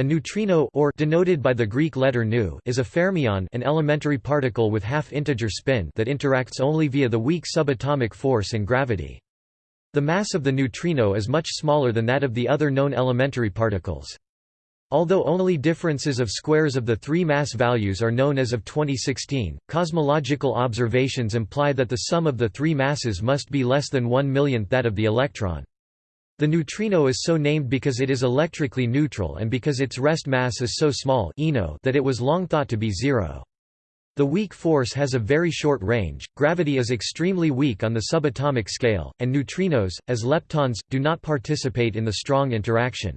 A neutrino or denoted by the Greek letter nu is a fermion an elementary particle with half-integer spin that interacts only via the weak subatomic force and gravity. The mass of the neutrino is much smaller than that of the other known elementary particles. Although only differences of squares of the three mass values are known as of 2016, cosmological observations imply that the sum of the three masses must be less than one millionth that of the electron. The neutrino is so named because it is electrically neutral and because its rest mass is so small that it was long thought to be zero. The weak force has a very short range, gravity is extremely weak on the subatomic scale, and neutrinos, as leptons, do not participate in the strong interaction.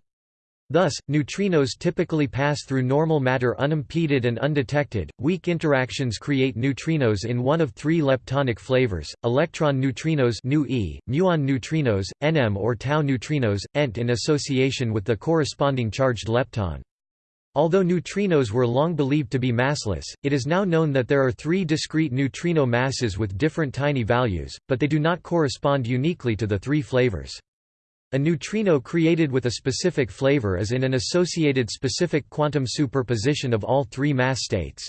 Thus, neutrinos typically pass through normal matter unimpeded and undetected. Weak interactions create neutrinos in one of three leptonic flavors: electron neutrinos (nu-e), muon neutrinos, nm or tau neutrinos, ent in association with the corresponding charged lepton. Although neutrinos were long believed to be massless, it is now known that there are three discrete neutrino masses with different tiny values, but they do not correspond uniquely to the three flavors. A neutrino created with a specific flavor is in an associated specific quantum superposition of all three mass states.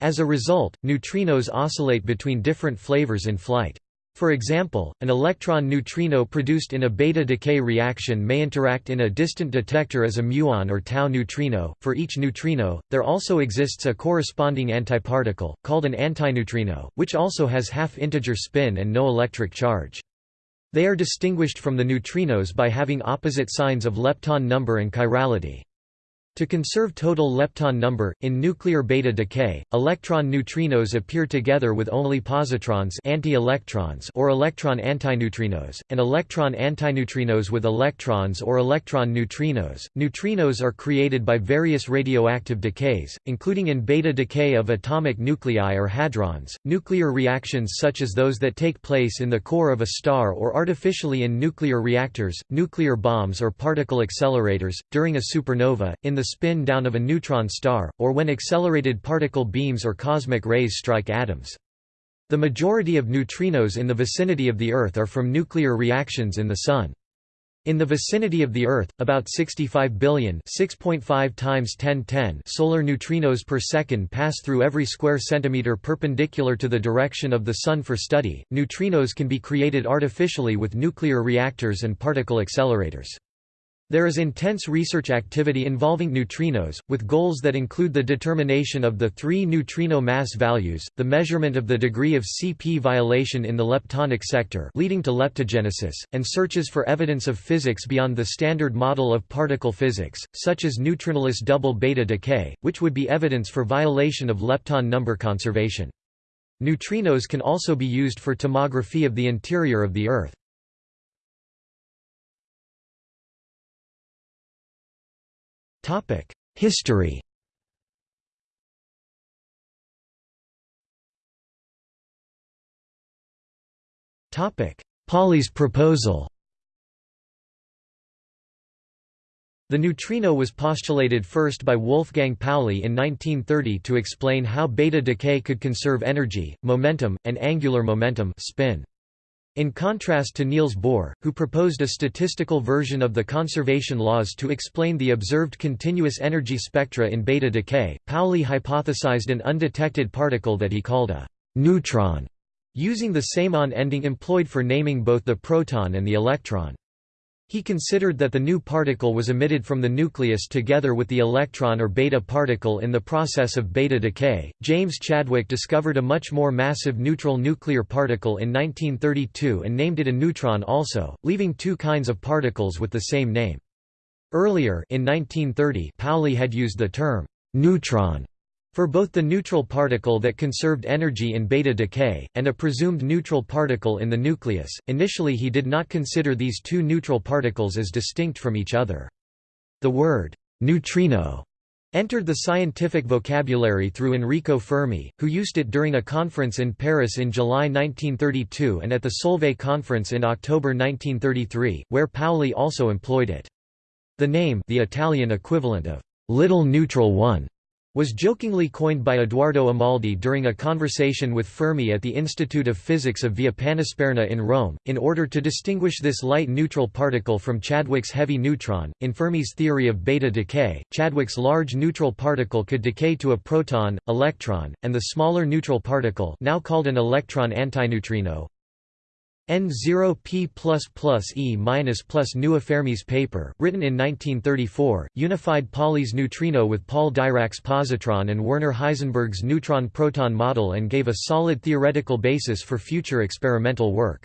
As a result, neutrinos oscillate between different flavors in flight. For example, an electron neutrino produced in a beta decay reaction may interact in a distant detector as a muon or tau neutrino. For each neutrino, there also exists a corresponding antiparticle, called an antineutrino, which also has half-integer spin and no electric charge. They are distinguished from the neutrinos by having opposite signs of lepton number and chirality. To conserve total lepton number, in nuclear beta decay, electron neutrinos appear together with only positrons anti-electrons or electron antineutrinos, and electron antineutrinos with electrons or electron neutrinos. Neutrinos are created by various radioactive decays, including in beta decay of atomic nuclei or hadrons, nuclear reactions such as those that take place in the core of a star or artificially in nuclear reactors, nuclear bombs or particle accelerators, during a supernova, in the spin down of a neutron star, or when accelerated particle beams or cosmic rays strike atoms. The majority of neutrinos in the vicinity of the Earth are from nuclear reactions in the Sun. In the vicinity of the Earth, about 65 billion times 1010 solar neutrinos per second pass through every square centimeter perpendicular to the direction of the Sun for study. Neutrinos can be created artificially with nuclear reactors and particle accelerators. There is intense research activity involving neutrinos, with goals that include the determination of the three neutrino mass values, the measurement of the degree of CP violation in the leptonic sector leading to leptogenesis, and searches for evidence of physics beyond the standard model of particle physics, such as neutrinoless double beta decay, which would be evidence for violation of lepton number conservation. Neutrinos can also be used for tomography of the interior of the Earth. History Topic: Pauli's proposal The neutrino was postulated first by Wolfgang Pauli in 1930 to explain how beta decay could conserve energy, momentum, and angular momentum spin. In contrast to Niels Bohr, who proposed a statistical version of the conservation laws to explain the observed continuous energy spectra in beta decay, Pauli hypothesized an undetected particle that he called a neutron, using the same on ending employed for naming both the proton and the electron. He considered that the new particle was emitted from the nucleus together with the electron or beta particle in the process of beta decay. James Chadwick discovered a much more massive neutral nuclear particle in 1932 and named it a neutron also, leaving two kinds of particles with the same name. Earlier in 1930, Pauli had used the term neutron for both the neutral particle that conserved energy in beta decay, and a presumed neutral particle in the nucleus, initially he did not consider these two neutral particles as distinct from each other. The word, neutrino, entered the scientific vocabulary through Enrico Fermi, who used it during a conference in Paris in July 1932 and at the Solvay conference in October 1933, where Pauli also employed it. The name the Italian equivalent of «little neutral one» was jokingly coined by Edoardo Amaldi during a conversation with Fermi at the Institute of Physics of Via Panisperna in Rome, in order to distinguish this light-neutral particle from Chadwick's heavy neutron. In Fermi's theory of beta decay, Chadwick's large neutral particle could decay to a proton, electron, and the smaller neutral particle now called an electron antineutrino N0P E minus plus paper, written in 1934, unified Pauli's neutrino with Paul Dirac's positron and Werner Heisenberg's neutron-proton model and gave a solid theoretical basis for future experimental work.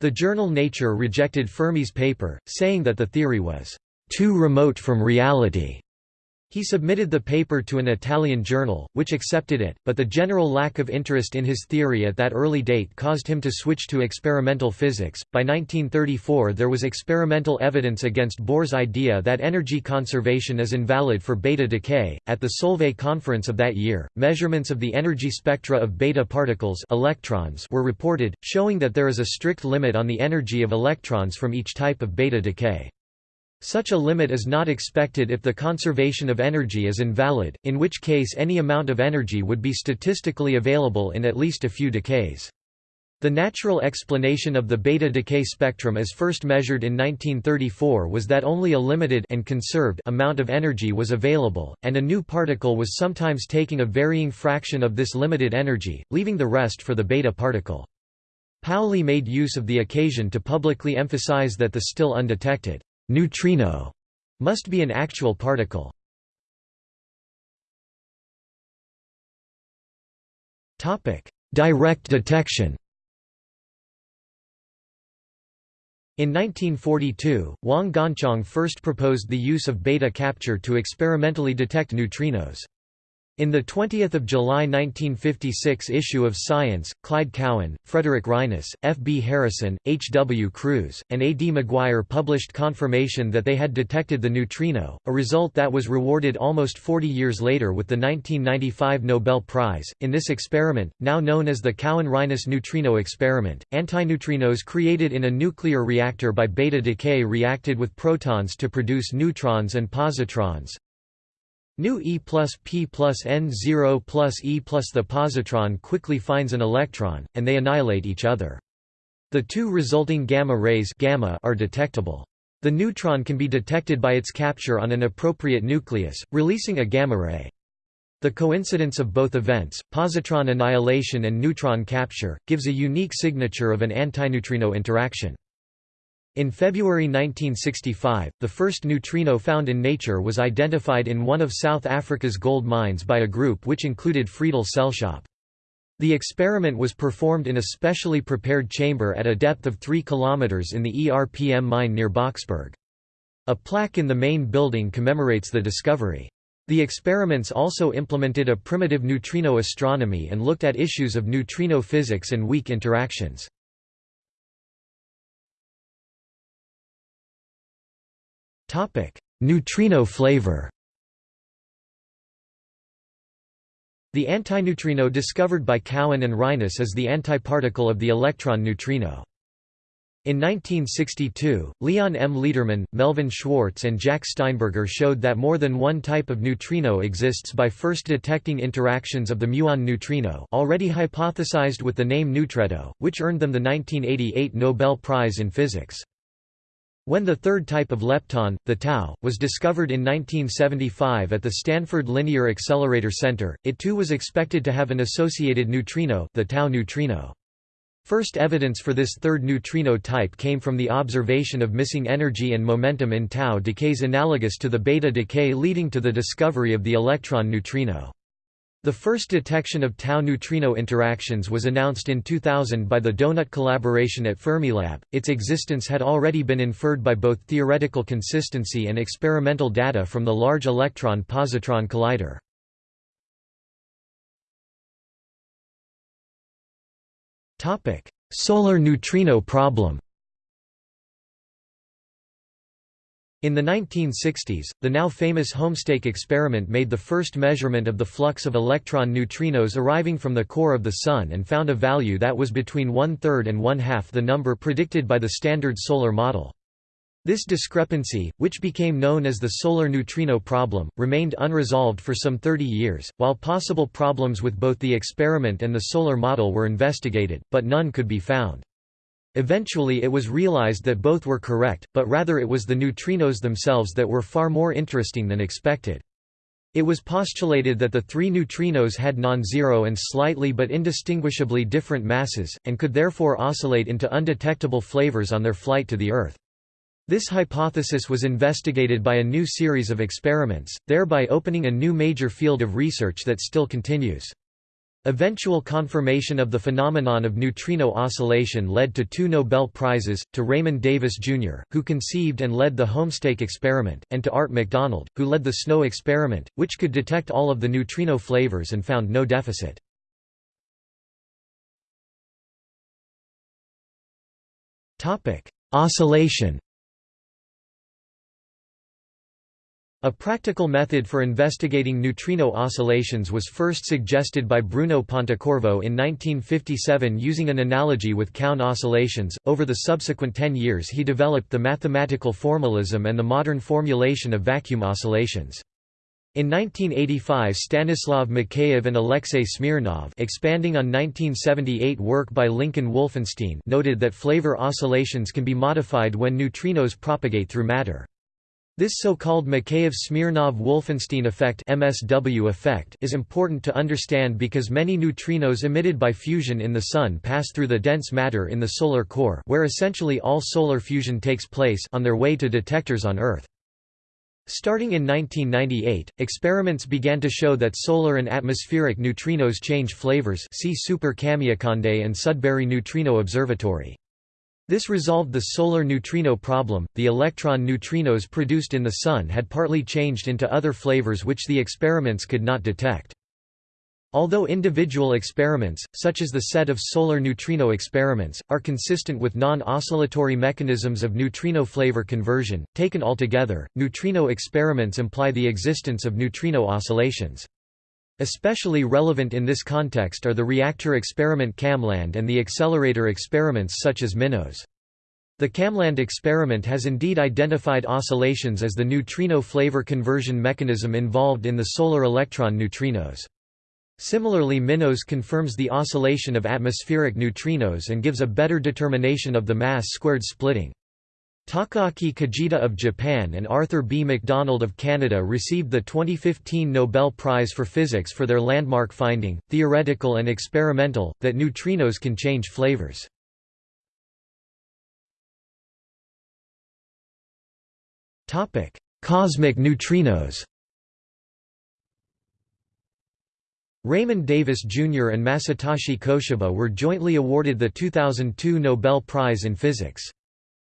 The journal Nature rejected Fermi's paper, saying that the theory was too remote from reality. He submitted the paper to an Italian journal, which accepted it, but the general lack of interest in his theory at that early date caused him to switch to experimental physics. By 1934, there was experimental evidence against Bohr's idea that energy conservation is invalid for beta decay. At the Solvay conference of that year, measurements of the energy spectra of beta particles electrons were reported, showing that there is a strict limit on the energy of electrons from each type of beta decay. Such a limit is not expected if the conservation of energy is invalid, in which case any amount of energy would be statistically available in at least a few decays. The natural explanation of the beta decay spectrum as first measured in 1934 was that only a limited and conserved amount of energy was available, and a new particle was sometimes taking a varying fraction of this limited energy, leaving the rest for the beta particle. Pauli made use of the occasion to publicly emphasize that the still undetected neutrino must be an actual particle. Topic: Direct detection. In 1942, Wang Ganchang first proposed the use of beta capture to experimentally detect neutrinos. In the 20 July 1956 issue of Science, Clyde Cowan, Frederick Reines, F. B. Harrison, H. W. Kruse, and A. D. McGuire published confirmation that they had detected the neutrino, a result that was rewarded almost 40 years later with the 1995 Nobel Prize. In this experiment, now known as the Cowan-Reines neutrino experiment, antineutrinos created in a nuclear reactor by beta decay reacted with protons to produce neutrons and positrons, Nu E plus P plus N0 plus E plus the positron quickly finds an electron, and they annihilate each other. The two resulting gamma rays gamma are detectable. The neutron can be detected by its capture on an appropriate nucleus, releasing a gamma ray. The coincidence of both events, positron annihilation and neutron capture, gives a unique signature of an antineutrino interaction. In February 1965, the first neutrino found in nature was identified in one of South Africa's gold mines by a group which included Friedel Sellschop. The experiment was performed in a specially prepared chamber at a depth of 3 km in the ERPM mine near Boksburg. A plaque in the main building commemorates the discovery. The experiments also implemented a primitive neutrino astronomy and looked at issues of neutrino physics and weak interactions. Topic: Neutrino flavor. The antineutrino discovered by Cowan and Reines is the antiparticle of the electron neutrino. In 1962, Leon M. Lederman, Melvin Schwartz and Jack Steinberger showed that more than one type of neutrino exists by first detecting interactions of the muon neutrino already hypothesized with the name neutretto, which earned them the 1988 Nobel Prize in Physics. When the third type of lepton, the tau, was discovered in 1975 at the Stanford Linear Accelerator Center, it too was expected to have an associated neutrino the tau neutrino. First evidence for this third neutrino type came from the observation of missing energy and momentum in tau decays analogous to the beta decay leading to the discovery of the electron neutrino. The first detection of tau neutrino interactions was announced in 2000 by the Donut collaboration at Fermilab. Its existence had already been inferred by both theoretical consistency and experimental data from the Large Electron Positron Collider. Topic: Solar neutrino problem. In the 1960s, the now famous Homestake experiment made the first measurement of the flux of electron neutrinos arriving from the core of the Sun and found a value that was between one-third and one-half the number predicted by the Standard Solar Model. This discrepancy, which became known as the solar neutrino problem, remained unresolved for some 30 years, while possible problems with both the experiment and the solar model were investigated, but none could be found. Eventually it was realized that both were correct, but rather it was the neutrinos themselves that were far more interesting than expected. It was postulated that the three neutrinos had non-zero and slightly but indistinguishably different masses, and could therefore oscillate into undetectable flavors on their flight to the Earth. This hypothesis was investigated by a new series of experiments, thereby opening a new major field of research that still continues. Eventual confirmation of the phenomenon of neutrino oscillation led to two Nobel Prizes, to Raymond Davis, Jr., who conceived and led the Homestake experiment, and to Art McDonald, who led the SNO experiment, which could detect all of the neutrino flavors and found no deficit. Oscillation A practical method for investigating neutrino oscillations was first suggested by Bruno Pontecorvo in 1957 using an analogy with Coulomb oscillations. Over the subsequent ten years, he developed the mathematical formalism and the modern formulation of vacuum oscillations. In 1985 Stanislav Mikheyev and Alexei Smirnov expanding on 1978 work by Lincoln Wolfenstein noted that flavor oscillations can be modified when neutrinos propagate through matter. This so-called Mikheyev-Smirnov-Wolfenstein effect (MSW effect) is important to understand because many neutrinos emitted by fusion in the Sun pass through the dense matter in the solar core where essentially all solar fusion takes place on their way to detectors on Earth. Starting in 1998, experiments began to show that solar and atmospheric neutrinos change flavors see Super Kamiokande and Sudbury Neutrino Observatory. This resolved the solar neutrino problem. The electron neutrinos produced in the Sun had partly changed into other flavors which the experiments could not detect. Although individual experiments, such as the set of solar neutrino experiments, are consistent with non-oscillatory mechanisms of neutrino flavor conversion, taken altogether, neutrino experiments imply the existence of neutrino oscillations. Especially relevant in this context are the reactor experiment KamLAND and the accelerator experiments such as MINOS. The KamLAND experiment has indeed identified oscillations as the neutrino flavor conversion mechanism involved in the solar electron neutrinos. Similarly MINOS confirms the oscillation of atmospheric neutrinos and gives a better determination of the mass squared splitting. Takaaki Kajita of Japan and Arthur B. McDonald of Canada received the 2015 Nobel Prize for Physics for their landmark finding, theoretical and experimental, that neutrinos can change flavors. Cosmic neutrinos Raymond Davis Jr. and Masatoshi Koshiba were jointly awarded the 2002 Nobel Prize in Physics.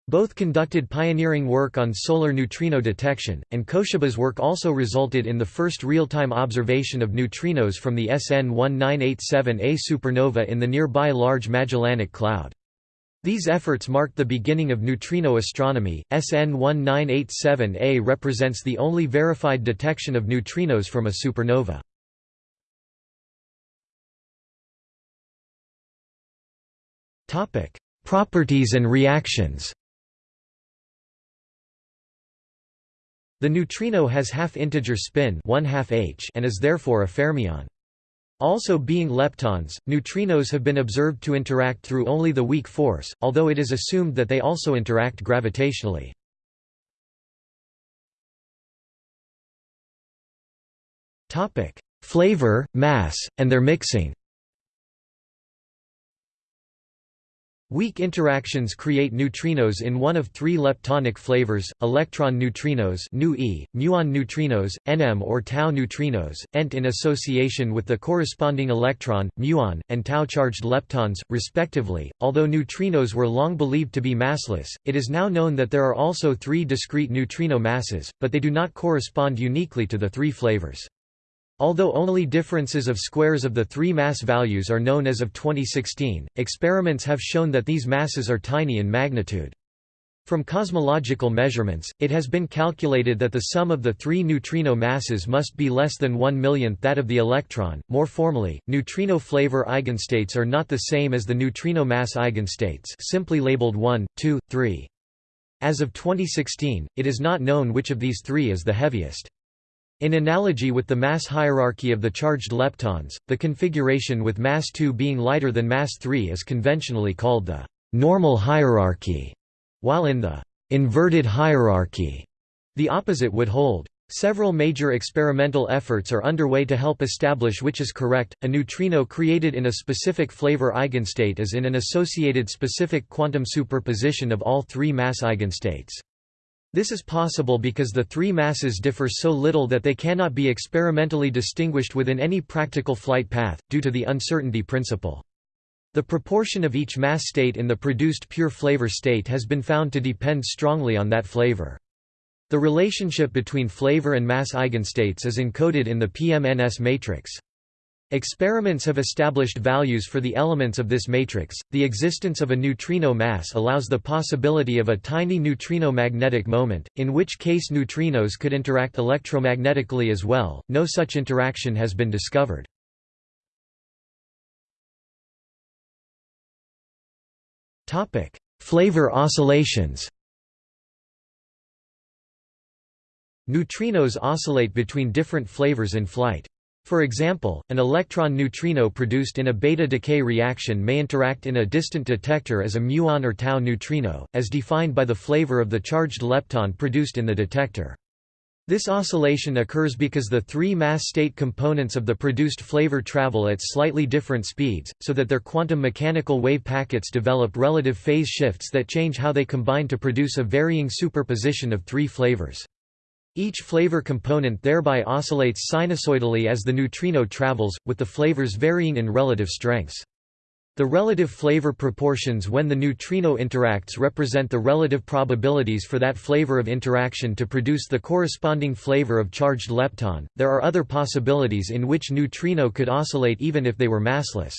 Both conducted pioneering work on solar neutrino detection, and Koshiba's work also resulted in the first real-time observation of neutrinos from the SN 1987A supernova in the nearby Large Magellanic Cloud. These efforts marked the beginning of neutrino astronomy. SN 1987A represents the only verified detection of neutrinos from a supernova. Topic: Properties and reactions. The neutrino has half-integer spin 1 half h and is therefore a fermion. Also being leptons, neutrinos have been observed to interact through only the weak force, although it is assumed that they also interact gravitationally. Flavor, mass, and their mixing Weak interactions create neutrinos in one of three leptonic flavors, electron neutrinos (nu-e), muon neutrinos, nm or tau neutrinos, ent in association with the corresponding electron, muon, and tau-charged leptons, respectively. Although neutrinos were long believed to be massless, it is now known that there are also three discrete neutrino masses, but they do not correspond uniquely to the three flavors. Although only differences of squares of the three mass values are known as of 2016, experiments have shown that these masses are tiny in magnitude. From cosmological measurements, it has been calculated that the sum of the three neutrino masses must be less than one millionth that of the electron. More formally, neutrino flavor eigenstates are not the same as the neutrino mass eigenstates simply labeled 1, 2, 3. As of 2016, it is not known which of these three is the heaviest. In analogy with the mass hierarchy of the charged leptons, the configuration with mass 2 being lighter than mass 3 is conventionally called the normal hierarchy, while in the inverted hierarchy, the opposite would hold. Several major experimental efforts are underway to help establish which is correct. A neutrino created in a specific flavor eigenstate is in an associated specific quantum superposition of all three mass eigenstates. This is possible because the three masses differ so little that they cannot be experimentally distinguished within any practical flight path, due to the uncertainty principle. The proportion of each mass state in the produced pure flavor state has been found to depend strongly on that flavor. The relationship between flavor and mass eigenstates is encoded in the PMNS matrix. Experiments have established values for the elements of this matrix. The existence of a neutrino mass allows the possibility of a tiny neutrino magnetic moment, in which case neutrinos could interact electromagnetically as well. No such interaction has been discovered. Topic: Flavor oscillations. Neutrinos oscillate between different flavors in flight. For example, an electron neutrino produced in a beta decay reaction may interact in a distant detector as a muon or tau neutrino, as defined by the flavor of the charged lepton produced in the detector. This oscillation occurs because the three mass state components of the produced flavor travel at slightly different speeds, so that their quantum mechanical wave packets develop relative phase shifts that change how they combine to produce a varying superposition of three flavors. Each flavor component thereby oscillates sinusoidally as the neutrino travels, with the flavors varying in relative strengths. The relative flavor proportions when the neutrino interacts represent the relative probabilities for that flavor of interaction to produce the corresponding flavor of charged lepton. There are other possibilities in which neutrino could oscillate even if they were massless.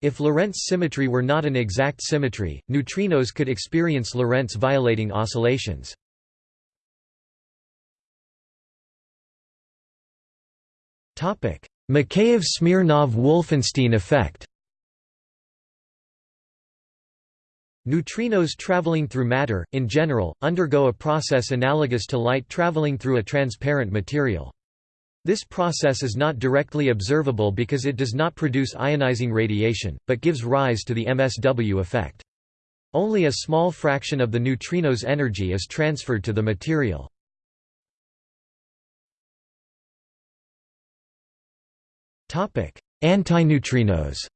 If Lorentz symmetry were not an exact symmetry, neutrinos could experience Lorentz violating oscillations. Mikheyev-Smirnov-Wolfenstein effect Neutrinos traveling through matter, in general, undergo a process analogous to light traveling through a transparent material. This process is not directly observable because it does not produce ionizing radiation, but gives rise to the MSW effect. Only a small fraction of the neutrino's energy is transferred to the material. Antineutrinos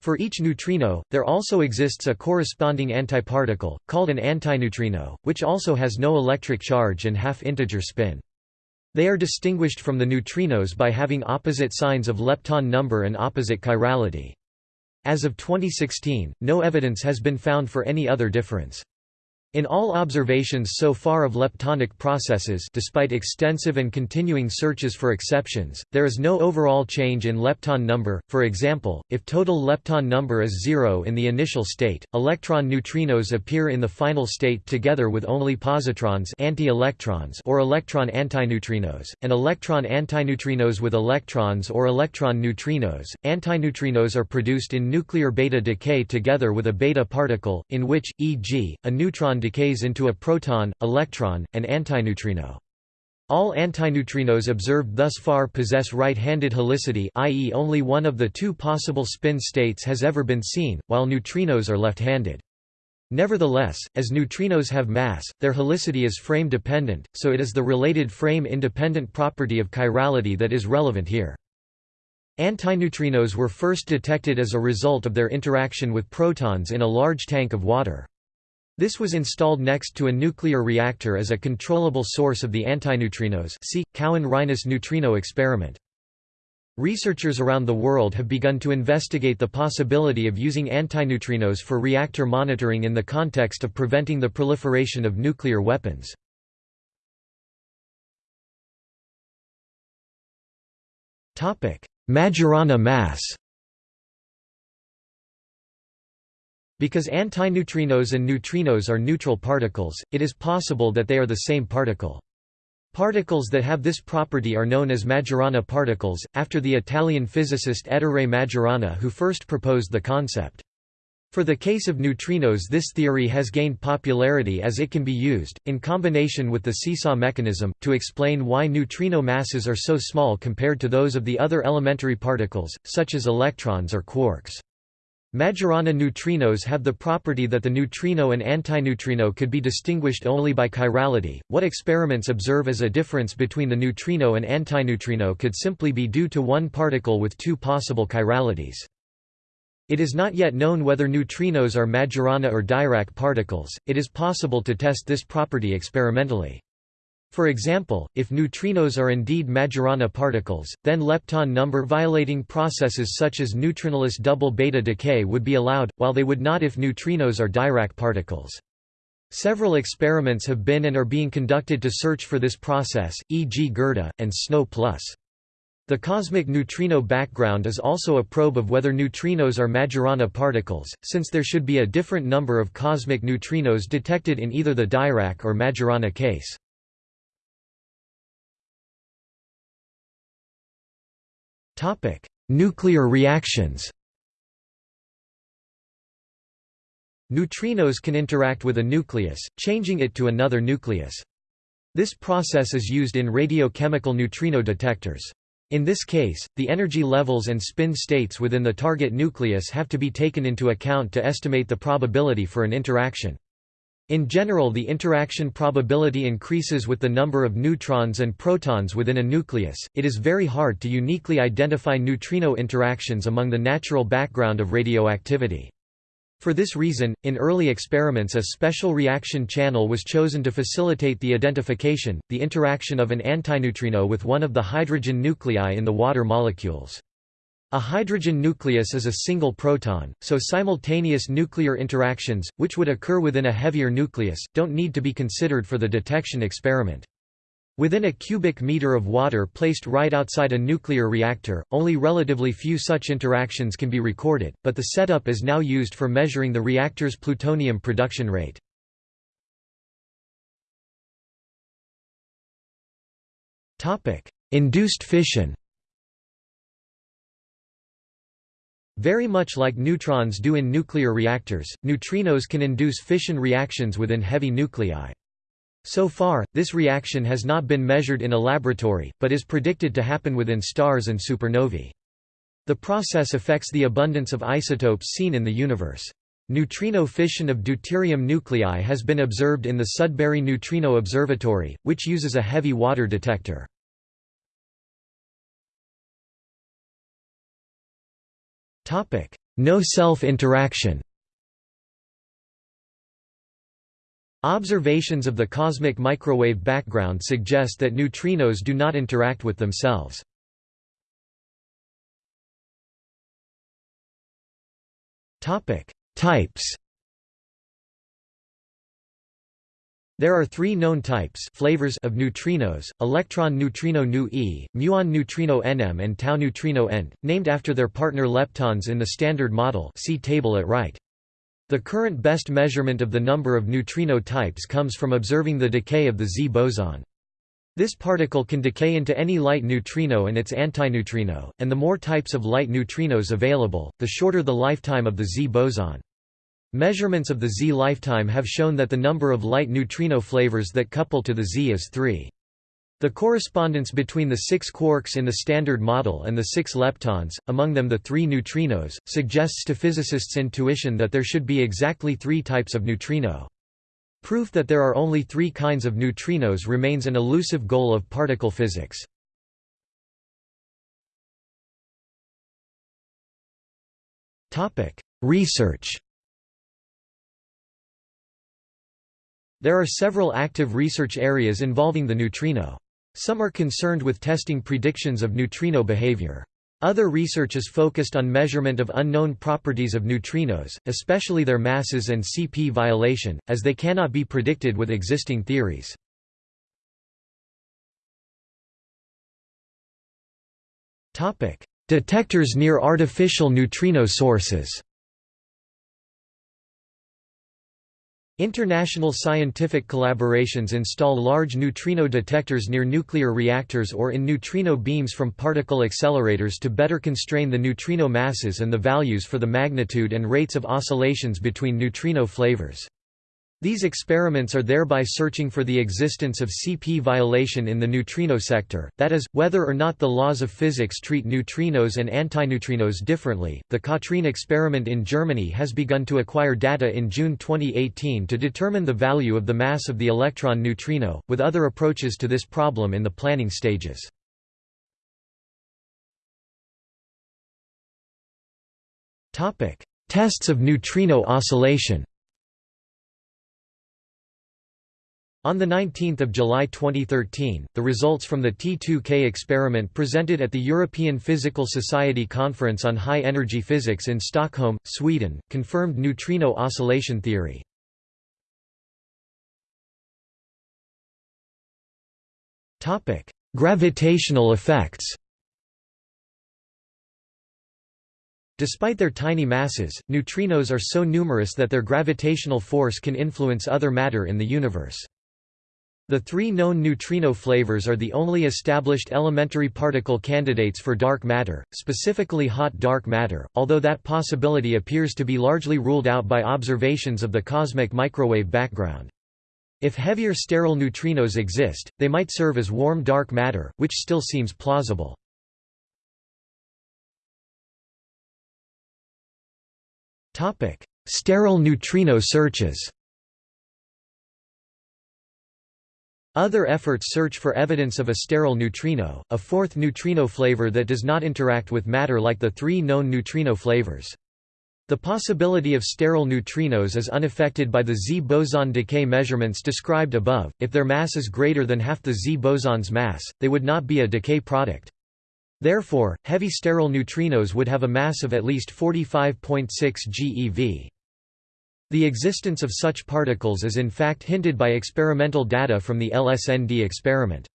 For each neutrino, there also exists a corresponding antiparticle, called an antineutrino, which also has no electric charge and half-integer spin. They are distinguished from the neutrinos by having opposite signs of lepton number and opposite chirality. As of 2016, no evidence has been found for any other difference. In all observations so far of leptonic processes despite extensive and continuing searches for exceptions, there is no overall change in lepton number, for example, if total lepton number is zero in the initial state, electron neutrinos appear in the final state together with only positrons anti-electrons or electron antineutrinos, and electron antineutrinos with electrons or electron neutrinos. Antineutrinos are produced in nuclear beta decay together with a beta particle, in which, e.g., a neutron decays into a proton, electron, and antineutrino. All antineutrinos observed thus far possess right-handed helicity i.e. only one of the two possible spin states has ever been seen, while neutrinos are left-handed. Nevertheless, as neutrinos have mass, their helicity is frame-dependent, so it is the related frame-independent property of chirality that is relevant here. Antineutrinos were first detected as a result of their interaction with protons in a large tank of water. This was installed next to a nuclear reactor as a controllable source of the antineutrinos see, Cowan-Reines neutrino experiment. Researchers around the world have begun to investigate the possibility of using antineutrinos for reactor monitoring in the context of preventing the proliferation of nuclear weapons. Majorana mass Because antineutrinos and neutrinos are neutral particles, it is possible that they are the same particle. Particles that have this property are known as Majorana particles, after the Italian physicist Ettore Majorana who first proposed the concept. For the case of neutrinos this theory has gained popularity as it can be used, in combination with the seesaw mechanism, to explain why neutrino masses are so small compared to those of the other elementary particles, such as electrons or quarks. Majorana neutrinos have the property that the neutrino and antineutrino could be distinguished only by chirality. What experiments observe as a difference between the neutrino and antineutrino could simply be due to one particle with two possible chiralities. It is not yet known whether neutrinos are Majorana or Dirac particles, it is possible to test this property experimentally. For example, if neutrinos are indeed Majorana particles, then lepton number violating processes such as neutrinoless double beta decay would be allowed, while they would not if neutrinos are Dirac particles. Several experiments have been and are being conducted to search for this process, e.g. GERDA, and SNO+. The cosmic neutrino background is also a probe of whether neutrinos are Majorana particles, since there should be a different number of cosmic neutrinos detected in either the Dirac or Majorana case. Nuclear reactions Neutrinos can interact with a nucleus, changing it to another nucleus. This process is used in radiochemical neutrino detectors. In this case, the energy levels and spin states within the target nucleus have to be taken into account to estimate the probability for an interaction. In general the interaction probability increases with the number of neutrons and protons within a nucleus. It is very hard to uniquely identify neutrino interactions among the natural background of radioactivity. For this reason, in early experiments a special reaction channel was chosen to facilitate the identification, the interaction of an antineutrino with one of the hydrogen nuclei in the water molecules. A hydrogen nucleus is a single proton, so simultaneous nuclear interactions, which would occur within a heavier nucleus, don't need to be considered for the detection experiment. Within a cubic meter of water placed right outside a nuclear reactor, only relatively few such interactions can be recorded, but the setup is now used for measuring the reactor's plutonium production rate. Induced fission Very much like neutrons do in nuclear reactors, neutrinos can induce fission reactions within heavy nuclei. So far, this reaction has not been measured in a laboratory, but is predicted to happen within stars and supernovae. The process affects the abundance of isotopes seen in the universe. Neutrino fission of deuterium nuclei has been observed in the Sudbury Neutrino Observatory, which uses a heavy water detector. No self-interaction. Observations of the cosmic microwave background suggest that neutrinos do not interact with themselves. Types There are three known types flavors of neutrinos, electron neutrino nu e, muon neutrino nm and tau neutrino ent, named after their partner leptons in the Standard Model see table at right. The current best measurement of the number of neutrino types comes from observing the decay of the Z boson. This particle can decay into any light neutrino and its antineutrino, and the more types of light neutrinos available, the shorter the lifetime of the Z boson. Measurements of the Z lifetime have shown that the number of light neutrino flavors that couple to the Z is 3. The correspondence between the six quarks in the Standard Model and the six leptons, among them the three neutrinos, suggests to physicists' intuition that there should be exactly three types of neutrino. Proof that there are only three kinds of neutrinos remains an elusive goal of particle physics. Research There are several active research areas involving the neutrino. Some are concerned with testing predictions of neutrino behavior. Other research is focused on measurement of unknown properties of neutrinos, especially their masses and CP violation, as they cannot be predicted with existing theories. Detectors near artificial neutrino sources International scientific collaborations install large neutrino detectors near nuclear reactors or in neutrino beams from particle accelerators to better constrain the neutrino masses and the values for the magnitude and rates of oscillations between neutrino flavors. These experiments are thereby searching for the existence of CP violation in the neutrino sector, that is, whether or not the laws of physics treat neutrinos and antineutrinos differently. The KATRIN experiment in Germany has begun to acquire data in June 2018 to determine the value of the mass of the electron neutrino, with other approaches to this problem in the planning stages. Tests of neutrino oscillation On 19 July 2013, the results from the T2K experiment presented at the European Physical Society Conference on High Energy Physics in Stockholm, Sweden, confirmed neutrino oscillation theory. Gravitational effects Despite their tiny masses, neutrinos are so numerous that their gravitational force can influence other matter in the universe. The three known neutrino flavors are the only established elementary particle candidates for dark matter, specifically hot dark matter, although that possibility appears to be largely ruled out by observations of the cosmic microwave background. If heavier sterile neutrinos exist, they might serve as warm dark matter, which still seems plausible. Sterile neutrino searches Other efforts search for evidence of a sterile neutrino, a fourth neutrino flavor that does not interact with matter like the three known neutrino flavors. The possibility of sterile neutrinos is unaffected by the Z boson decay measurements described above. If their mass is greater than half the Z boson's mass, they would not be a decay product. Therefore, heavy sterile neutrinos would have a mass of at least 45.6 GeV. The existence of such particles is in fact hinted by experimental data from the LSND experiment.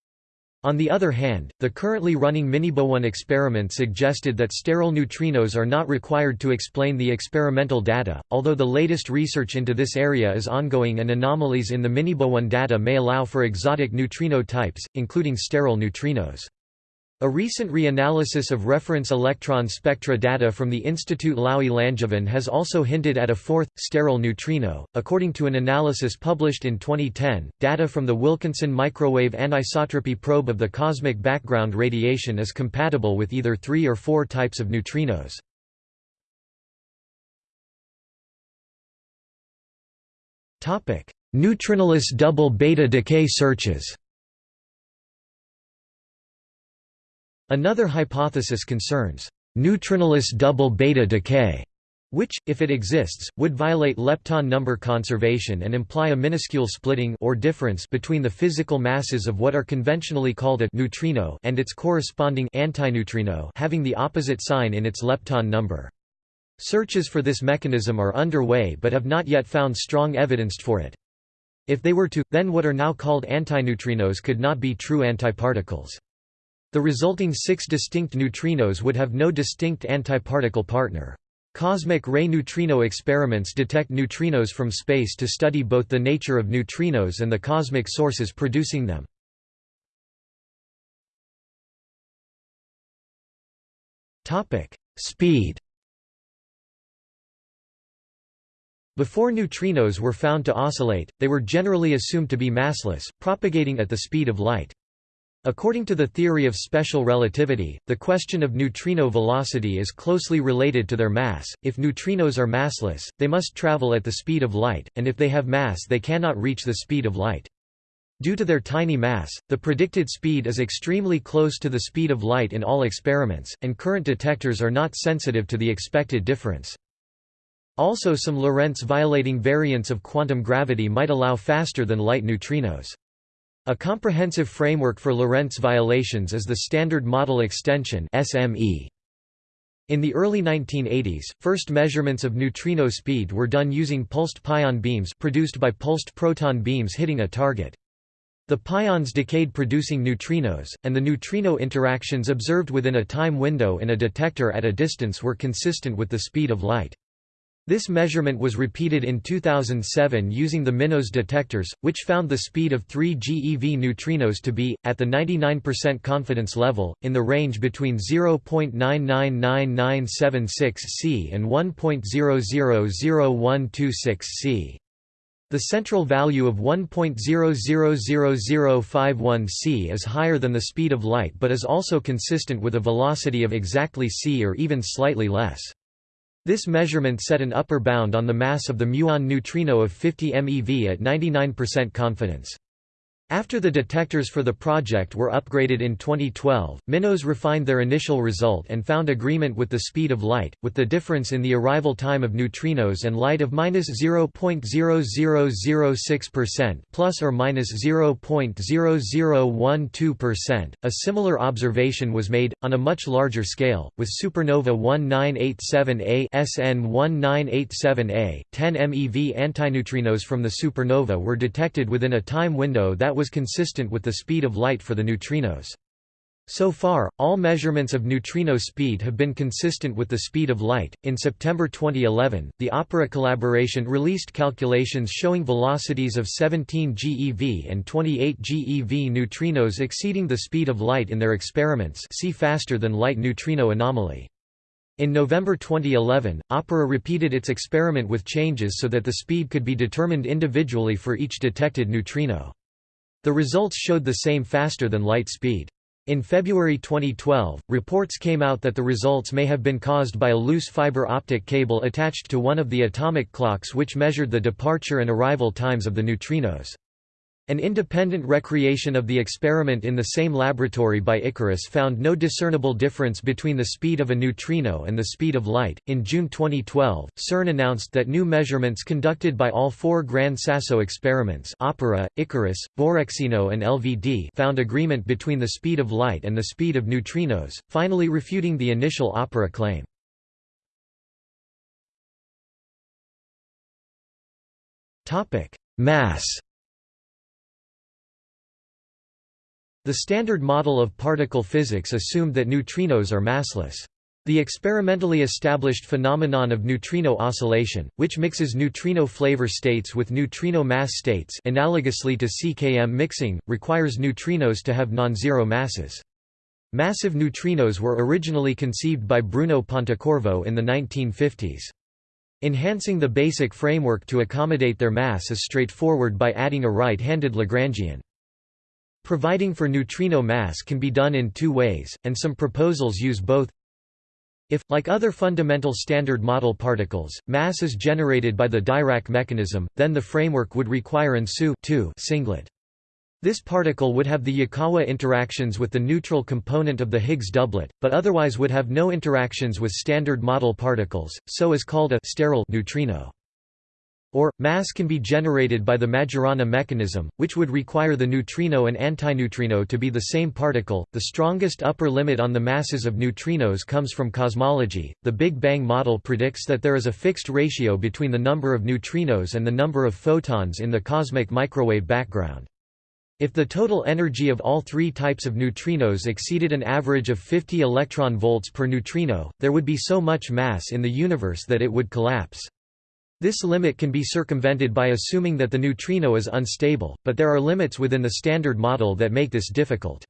On the other hand, the currently running MiniBooNE experiment suggested that sterile neutrinos are not required to explain the experimental data, although the latest research into this area is ongoing and anomalies in the MiniBooNE data may allow for exotic neutrino types, including sterile neutrinos. A recent reanalysis of reference electron spectra data from the Institut Laue-Langevin has also hinted at a fourth, sterile neutrino. According to an analysis published in 2010, data from the Wilkinson microwave anisotropy probe of the cosmic background radiation is compatible with either three or four types of neutrinos. Neutrinoless double beta decay searches Another hypothesis concerns neutrinoless double beta decay, which, if it exists, would violate lepton number conservation and imply a minuscule splitting or difference between the physical masses of what are conventionally called a neutrino and its corresponding antineutrino having the opposite sign in its lepton number. Searches for this mechanism are underway but have not yet found strong evidence for it. If they were to, then what are now called antineutrinos could not be true antiparticles. The resulting six distinct neutrinos would have no distinct antiparticle partner. Cosmic ray neutrino experiments detect neutrinos from space to study both the nature of neutrinos and the cosmic sources producing them. Speed Before neutrinos were found to oscillate, they were generally assumed to be massless, propagating at the speed of light. According to the theory of special relativity, the question of neutrino velocity is closely related to their mass. If neutrinos are massless, they must travel at the speed of light, and if they have mass, they cannot reach the speed of light. Due to their tiny mass, the predicted speed is extremely close to the speed of light in all experiments, and current detectors are not sensitive to the expected difference. Also some Lorentz-violating variants of quantum gravity might allow faster than light neutrinos. A comprehensive framework for Lorentz violations is the Standard Model Extension SME. In the early 1980s, first measurements of neutrino speed were done using pulsed pion beams produced by pulsed proton beams hitting a target. The pions decayed producing neutrinos, and the neutrino interactions observed within a time window in a detector at a distance were consistent with the speed of light. This measurement was repeated in 2007 using the MINOS detectors, which found the speed of 3 GeV neutrinos to be, at the 99% confidence level, in the range between 0.999976 c and 1.000126 c. The central value of 1.000051 c is higher than the speed of light but is also consistent with a velocity of exactly c or even slightly less. This measurement set an upper bound on the mass of the muon neutrino of 50 MeV at 99% confidence. After the detectors for the project were upgraded in 2012, MINOS refined their initial result and found agreement with the speed of light, with the difference in the arrival time of neutrinos and light of minus 0.0006% plus or minus 0.0012%. A similar observation was made on a much larger scale with supernova 1987A SN 1987A. 10 MeV antineutrinos from the supernova were detected within a time window that was consistent with the speed of light for the neutrinos. So far, all measurements of neutrino speed have been consistent with the speed of light. In September 2011, the Opera collaboration released calculations showing velocities of 17 GeV and 28 GeV neutrinos exceeding the speed of light in their experiments. See faster than light neutrino anomaly. In November 2011, Opera repeated its experiment with changes so that the speed could be determined individually for each detected neutrino. The results showed the same faster-than-light speed. In February 2012, reports came out that the results may have been caused by a loose fiber optic cable attached to one of the atomic clocks which measured the departure and arrival times of the neutrinos. An independent recreation of the experiment in the same laboratory by Icarus found no discernible difference between the speed of a neutrino and the speed of light. In June 2012, CERN announced that new measurements conducted by all four Gran Sasso experiments Opera, Icarus, Borexino, and LVD found agreement between the speed of light and the speed of neutrinos, finally refuting the initial Opera claim. Mass The Standard Model of particle physics assumed that neutrinos are massless. The experimentally established phenomenon of neutrino oscillation, which mixes neutrino flavor states with neutrino mass states analogously to CKM mixing, requires neutrinos to have non-zero masses. Massive neutrinos were originally conceived by Bruno Pontecorvo in the 1950s. Enhancing the basic framework to accommodate their mass is straightforward by adding a right-handed Lagrangian. Providing for neutrino mass can be done in two ways, and some proposals use both. If, like other fundamental Standard Model particles, mass is generated by the Dirac mechanism, then the framework would require an SU singlet. This particle would have the Yukawa interactions with the neutral component of the Higgs doublet, but otherwise would have no interactions with Standard Model particles, so is called a sterile neutrino. Or, mass can be generated by the Majorana mechanism, which would require the neutrino and antineutrino to be the same particle. The strongest upper limit on the masses of neutrinos comes from cosmology. The Big Bang model predicts that there is a fixed ratio between the number of neutrinos and the number of photons in the cosmic microwave background. If the total energy of all three types of neutrinos exceeded an average of 50 electron volts per neutrino, there would be so much mass in the universe that it would collapse. This limit can be circumvented by assuming that the neutrino is unstable, but there are limits within the Standard Model that make this difficult.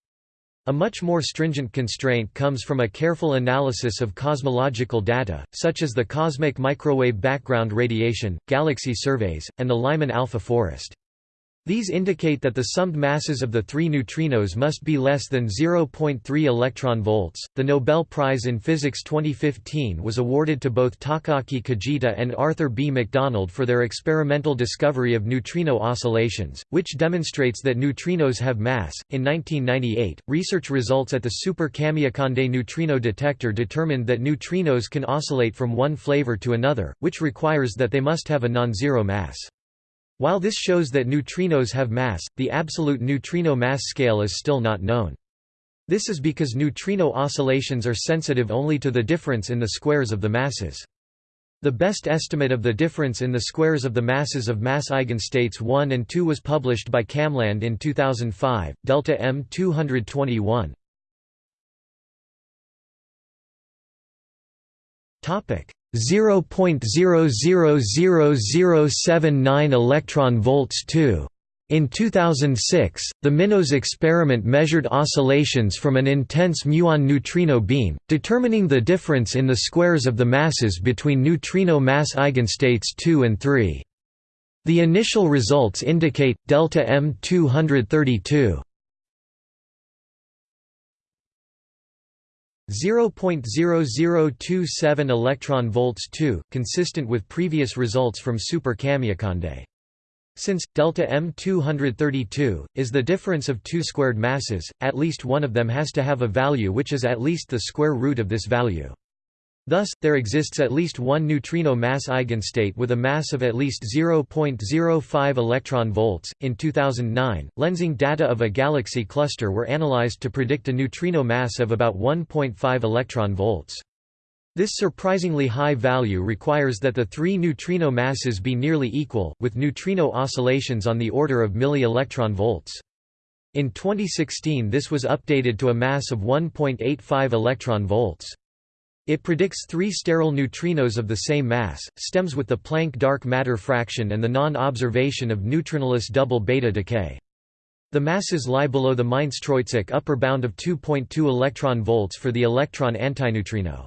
A much more stringent constraint comes from a careful analysis of cosmological data, such as the cosmic microwave background radiation, galaxy surveys, and the Lyman alpha forest. These indicate that the summed masses of the three neutrinos must be less than 0.3 electron volts. The Nobel Prize in Physics 2015 was awarded to both Takaaki Kajita and Arthur B. McDonald for their experimental discovery of neutrino oscillations, which demonstrates that neutrinos have mass. In 1998, research results at the Super Kamiokande neutrino detector determined that neutrinos can oscillate from one flavor to another, which requires that they must have a non-zero mass. While this shows that neutrinos have mass, the absolute neutrino mass scale is still not known. This is because neutrino oscillations are sensitive only to the difference in the squares of the masses. The best estimate of the difference in the squares of the masses of mass eigenstates 1 and 2 was published by KamLAND in 2005, delta M 221. 0.000079 electron volts 2 in 2006, the MINOS experiment measured oscillations from an intense muon neutrino beam, determining the difference in the squares of the masses between neutrino mass eigenstates 2 and 3. The initial results indicate delta M232 0.0027 electron volts 2, consistent with previous results from Super Kamiokande. Since delta M 232 is the difference of two squared masses, at least one of them has to have a value which is at least the square root of this value. Thus, there exists at least one neutrino mass eigenstate with a mass of at least 0.05 electron volts. In 2009, lensing data of a galaxy cluster were analyzed to predict a neutrino mass of about 1.5 electron volts. This surprisingly high value requires that the three neutrino masses be nearly equal, with neutrino oscillations on the order of milli-electron volts. In 2016 this was updated to a mass of 1.85 electron volts. It predicts three sterile neutrinos of the same mass, stems with the Planck dark matter fraction and the non-observation of neutrinoless double beta decay. The masses lie below the Mainz-Troitschek upper bound of 2.2 electron volts for the electron antineutrino.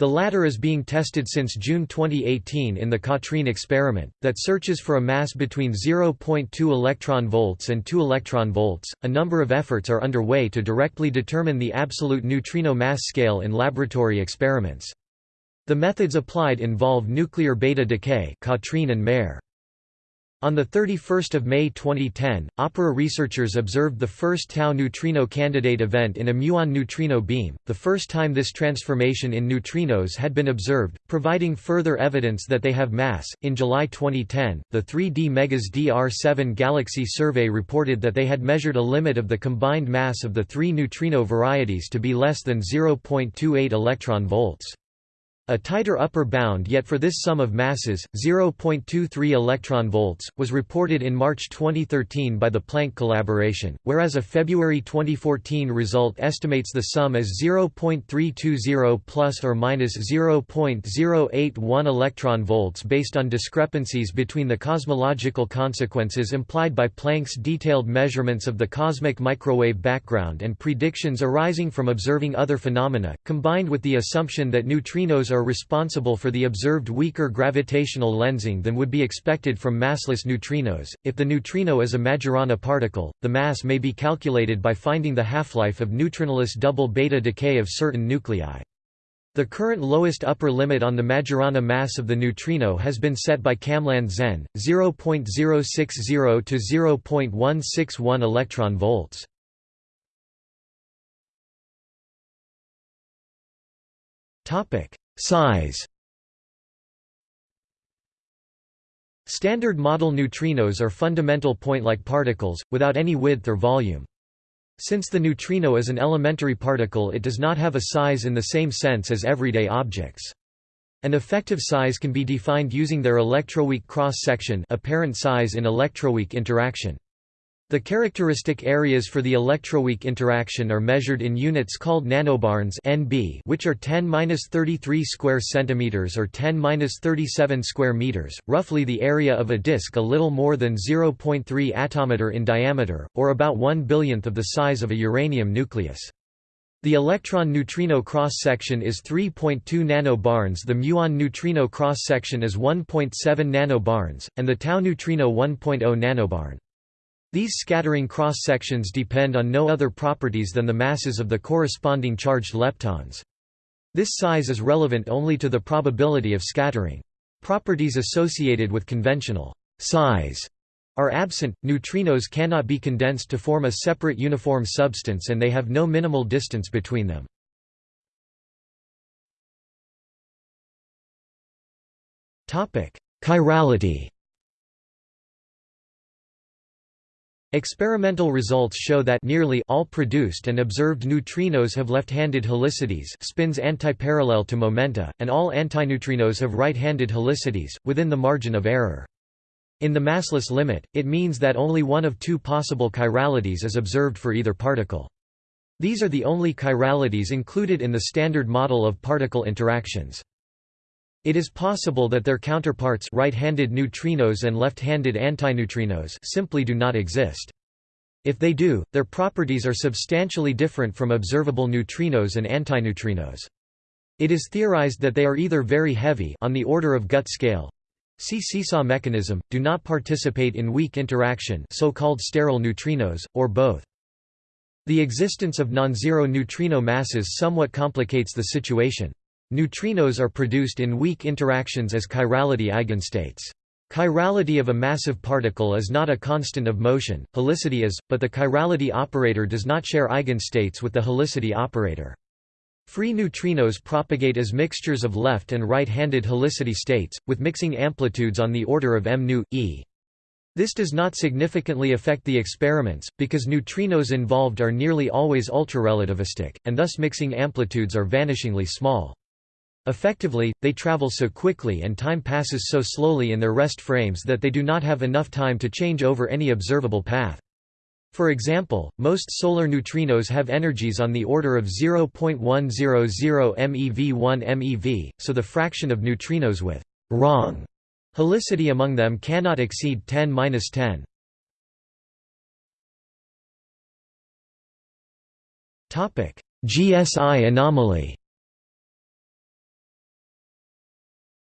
The latter is being tested since June 2018 in the KATRIN experiment, that searches for a mass between 0.2 electron volts and 2 electron volts. A number of efforts are underway to directly determine the absolute neutrino mass scale in laboratory experiments. The methods applied involve nuclear beta decay, KATRIN and Mayer. On 31 May 2010, OPERA researchers observed the first tau neutrino candidate event in a muon neutrino beam, the first time this transformation in neutrinos had been observed, providing further evidence that they have mass. In July 2010, the 3D MegaZ DR7 Galaxy survey reported that they had measured a limit of the combined mass of the three neutrino varieties to be less than 0.28 electron volts. A tighter upper bound yet for this sum of masses, 0.23 electron volts, was reported in March 2013 by the Planck collaboration, whereas a February 2014 result estimates the sum as 0.320 plus or minus 0.081 electron volts based on discrepancies between the cosmological consequences implied by Planck's detailed measurements of the cosmic microwave background and predictions arising from observing other phenomena, combined with the assumption that neutrinos are are responsible for the observed weaker gravitational lensing than would be expected from massless neutrinos. If the neutrino is a Majorana particle, the mass may be calculated by finding the half-life of neutrinoless double beta decay of certain nuclei. The current lowest upper limit on the Majorana mass of the neutrino has been set by KamLAND Zen, 0.060 to 0.161 electron volts. Topic: Size Standard model neutrinos are fundamental point-like particles, without any width or volume. Since the neutrino is an elementary particle it does not have a size in the same sense as everyday objects. An effective size can be defined using their electroweak cross-section apparent size in electroweak interaction. The characteristic areas for the electroweak interaction are measured in units called nanobarns (NB), which are 10^-33 square centimeters or 10^-37 square meters, roughly the area of a disk a little more than 0.3 attometer in diameter, or about 1 billionth of the size of a uranium nucleus. The electron-neutrino cross-section is 3.2 nanobarns the muon neutrino cross-section is 1.7 nanobarns, and the tau neutrino 1.0 nanobarn. These scattering cross-sections depend on no other properties than the masses of the corresponding charged leptons. This size is relevant only to the probability of scattering. Properties associated with conventional size are absent. Neutrinos cannot be condensed to form a separate uniform substance and they have no minimal distance between them. Chirality Experimental results show that nearly all produced and observed neutrinos have left-handed helicities spins antiparallel to momenta, and all antineutrinos have right-handed helicities, within the margin of error. In the massless limit, it means that only one of two possible chiralities is observed for either particle. These are the only chiralities included in the standard model of particle interactions. It is possible that their counterparts right-handed neutrinos and left-handed antineutrinos simply do not exist. If they do, their properties are substantially different from observable neutrinos and antineutrinos. It is theorized that they are either very heavy on the order of gut scale, see seesaw mechanism, do not participate in weak interaction so-called sterile neutrinos, or both. The existence of non-zero neutrino masses somewhat complicates the situation. Neutrinos are produced in weak interactions as chirality eigenstates. Chirality of a massive particle is not a constant of motion, helicity is, but the chirality operator does not share eigenstates with the helicity operator. Free neutrinos propagate as mixtures of left and right-handed helicity states, with mixing amplitudes on the order of m nu, e. This does not significantly affect the experiments, because neutrinos involved are nearly always ultrarelativistic, and thus mixing amplitudes are vanishingly small. Effectively, they travel so quickly and time passes so slowly in their rest frames that they do not have enough time to change over any observable path. For example, most solar neutrinos have energies on the order of 0.100 MeV1 MeV, so the fraction of neutrinos with wrong helicity among them cannot exceed 10-10. GSI anomaly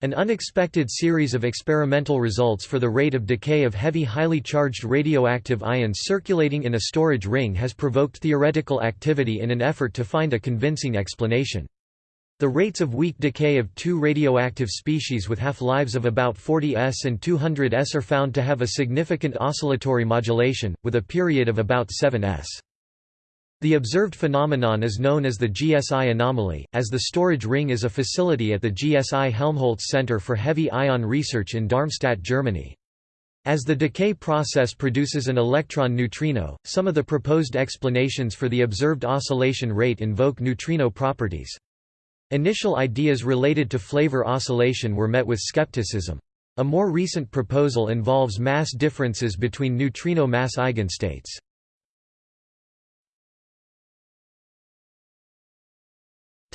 An unexpected series of experimental results for the rate of decay of heavy highly charged radioactive ions circulating in a storage ring has provoked theoretical activity in an effort to find a convincing explanation. The rates of weak decay of two radioactive species with half-lives of about 40 s and 200 s are found to have a significant oscillatory modulation, with a period of about 7 s. The observed phenomenon is known as the GSI anomaly, as the storage ring is a facility at the GSI Helmholtz Center for Heavy Ion Research in Darmstadt, Germany. As the decay process produces an electron neutrino, some of the proposed explanations for the observed oscillation rate invoke neutrino properties. Initial ideas related to flavor oscillation were met with skepticism. A more recent proposal involves mass differences between neutrino mass eigenstates.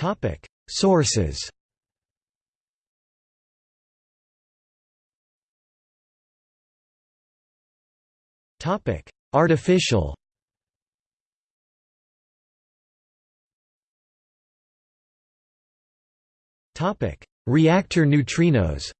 Topic: Sources. Topic: Artificial. Topic: Reactor neutrinos.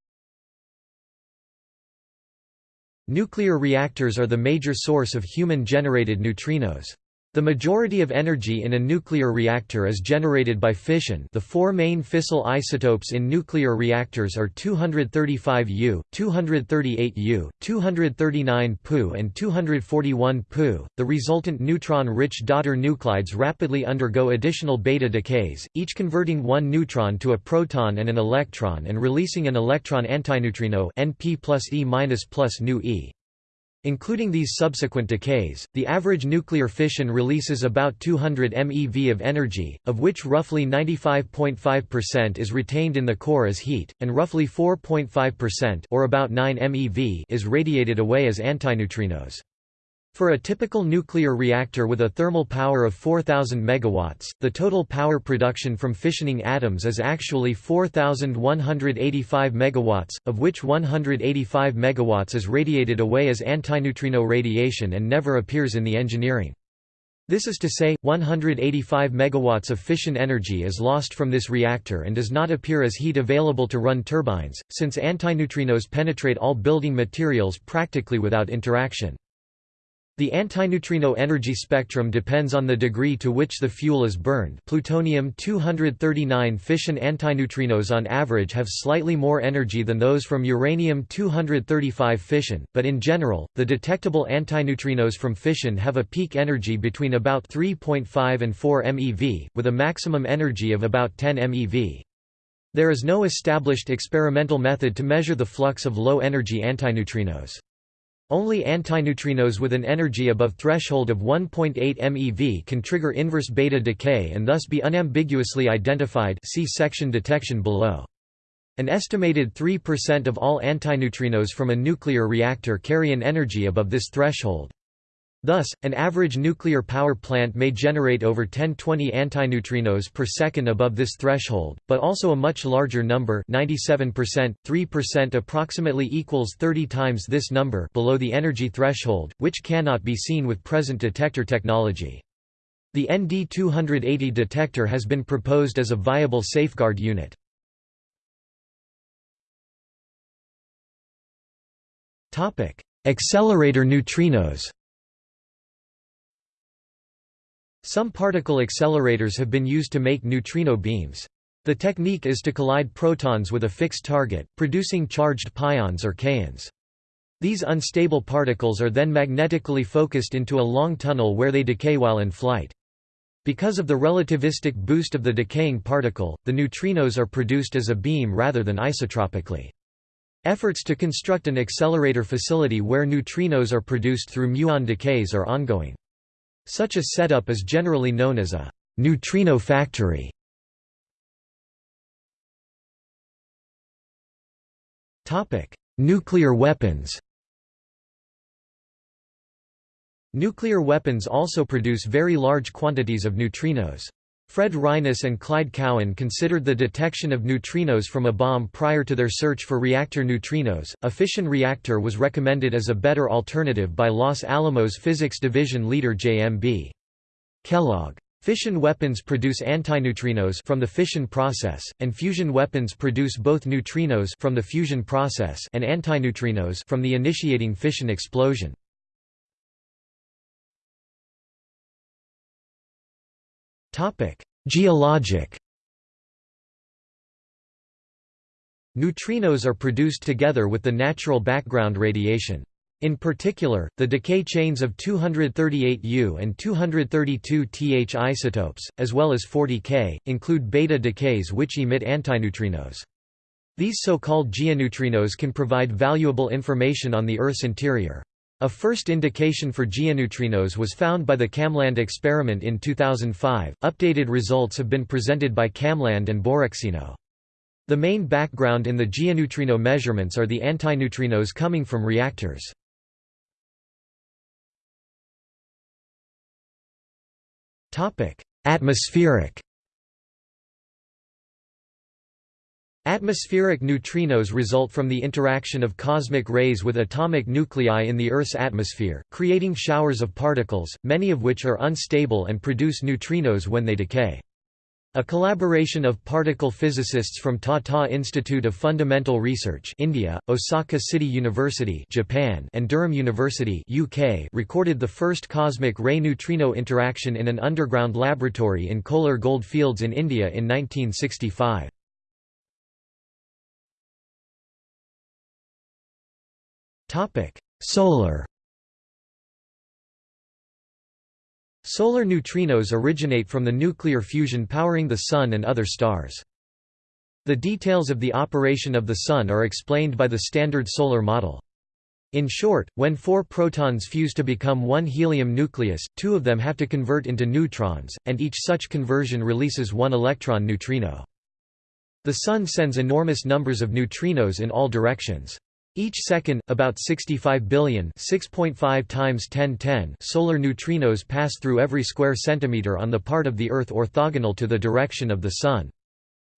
Nuclear reactors are the major source of human-generated neutrinos. The majority of energy in a nuclear reactor is generated by fission the four main fissile isotopes in nuclear reactors are 235 U, 238 U, 239 Pu and 241 Pu. The resultant neutron-rich daughter nuclides rapidly undergo additional beta decays, each converting one neutron to a proton and an electron and releasing an electron antineutrino Np plus E minus plus nu E. Including these subsequent decays, the average nuclear fission releases about 200 MeV of energy, of which roughly 95.5% is retained in the core as heat, and roughly 4.5% or about 9 MeV is radiated away as antineutrinos. For a typical nuclear reactor with a thermal power of 4000 megawatts, the total power production from fissioning atoms is actually 4185 megawatts, of which 185 megawatts is radiated away as antineutrino radiation and never appears in the engineering. This is to say, 185 megawatts of fission energy is lost from this reactor and does not appear as heat available to run turbines, since antineutrinos penetrate all building materials practically without interaction. The antineutrino energy spectrum depends on the degree to which the fuel is burned plutonium-239 fission antineutrinos on average have slightly more energy than those from uranium-235 fission, but in general, the detectable antineutrinos from fission have a peak energy between about 3.5 and 4 MeV, with a maximum energy of about 10 MeV. There is no established experimental method to measure the flux of low-energy antineutrinos. Only antineutrinos with an energy above threshold of 1.8 MeV can trigger inverse beta decay and thus be unambiguously identified see section detection below. An estimated 3% of all antineutrinos from a nuclear reactor carry an energy above this threshold. Thus, an average nuclear power plant may generate over 10-20 antineutrinos per second above this threshold, but also a much larger number 97%, 3% approximately equals 30 times this number below the energy threshold, which cannot be seen with present detector technology. The ND280 detector has been proposed as a viable safeguard unit. Accelerator neutrinos Some particle accelerators have been used to make neutrino beams. The technique is to collide protons with a fixed target, producing charged pions or kaons. These unstable particles are then magnetically focused into a long tunnel where they decay while in flight. Because of the relativistic boost of the decaying particle, the neutrinos are produced as a beam rather than isotropically. Efforts to construct an accelerator facility where neutrinos are produced through muon decays are ongoing. Such a setup is generally known as a neutrino factory. Nuclear weapons Nuclear weapons also produce very large quantities of neutrinos. Fred Reines and Clyde Cowan considered the detection of neutrinos from a bomb prior to their search for reactor neutrinos. A fission reactor was recommended as a better alternative by Los Alamos Physics Division leader J.M.B. Kellogg. Fission weapons produce antineutrinos from the fission process, and fusion weapons produce both neutrinos from the fusion process and antineutrinos from the initiating fission explosion. Geologic Neutrinos are produced together with the natural background radiation. In particular, the decay chains of 238U and 232Th isotopes, as well as 40K, include beta decays which emit antineutrinos. These so-called geoneutrinos can provide valuable information on the Earth's interior. A first indication for geoneutrinos was found by the KamLAND experiment in 2005. Updated results have been presented by KamLAND and Borexino. The main background in the geoneutrino measurements are the antineutrinos coming from reactors. Topic: Atmospheric Atmospheric neutrinos result from the interaction of cosmic rays with atomic nuclei in the Earth's atmosphere, creating showers of particles, many of which are unstable and produce neutrinos when they decay. A collaboration of particle physicists from Tata Institute of Fundamental Research India, Osaka City University Japan, and Durham University UK recorded the first cosmic ray neutrino interaction in an underground laboratory in Kolar gold fields in India in 1965. Solar Solar neutrinos originate from the nuclear fusion powering the Sun and other stars. The details of the operation of the Sun are explained by the Standard Solar Model. In short, when four protons fuse to become one helium nucleus, two of them have to convert into neutrons, and each such conversion releases one electron neutrino. The Sun sends enormous numbers of neutrinos in all directions. Each second, about 65 billion 6.5 times 1010 solar neutrinos pass through every square centimeter on the part of the Earth orthogonal to the direction of the Sun.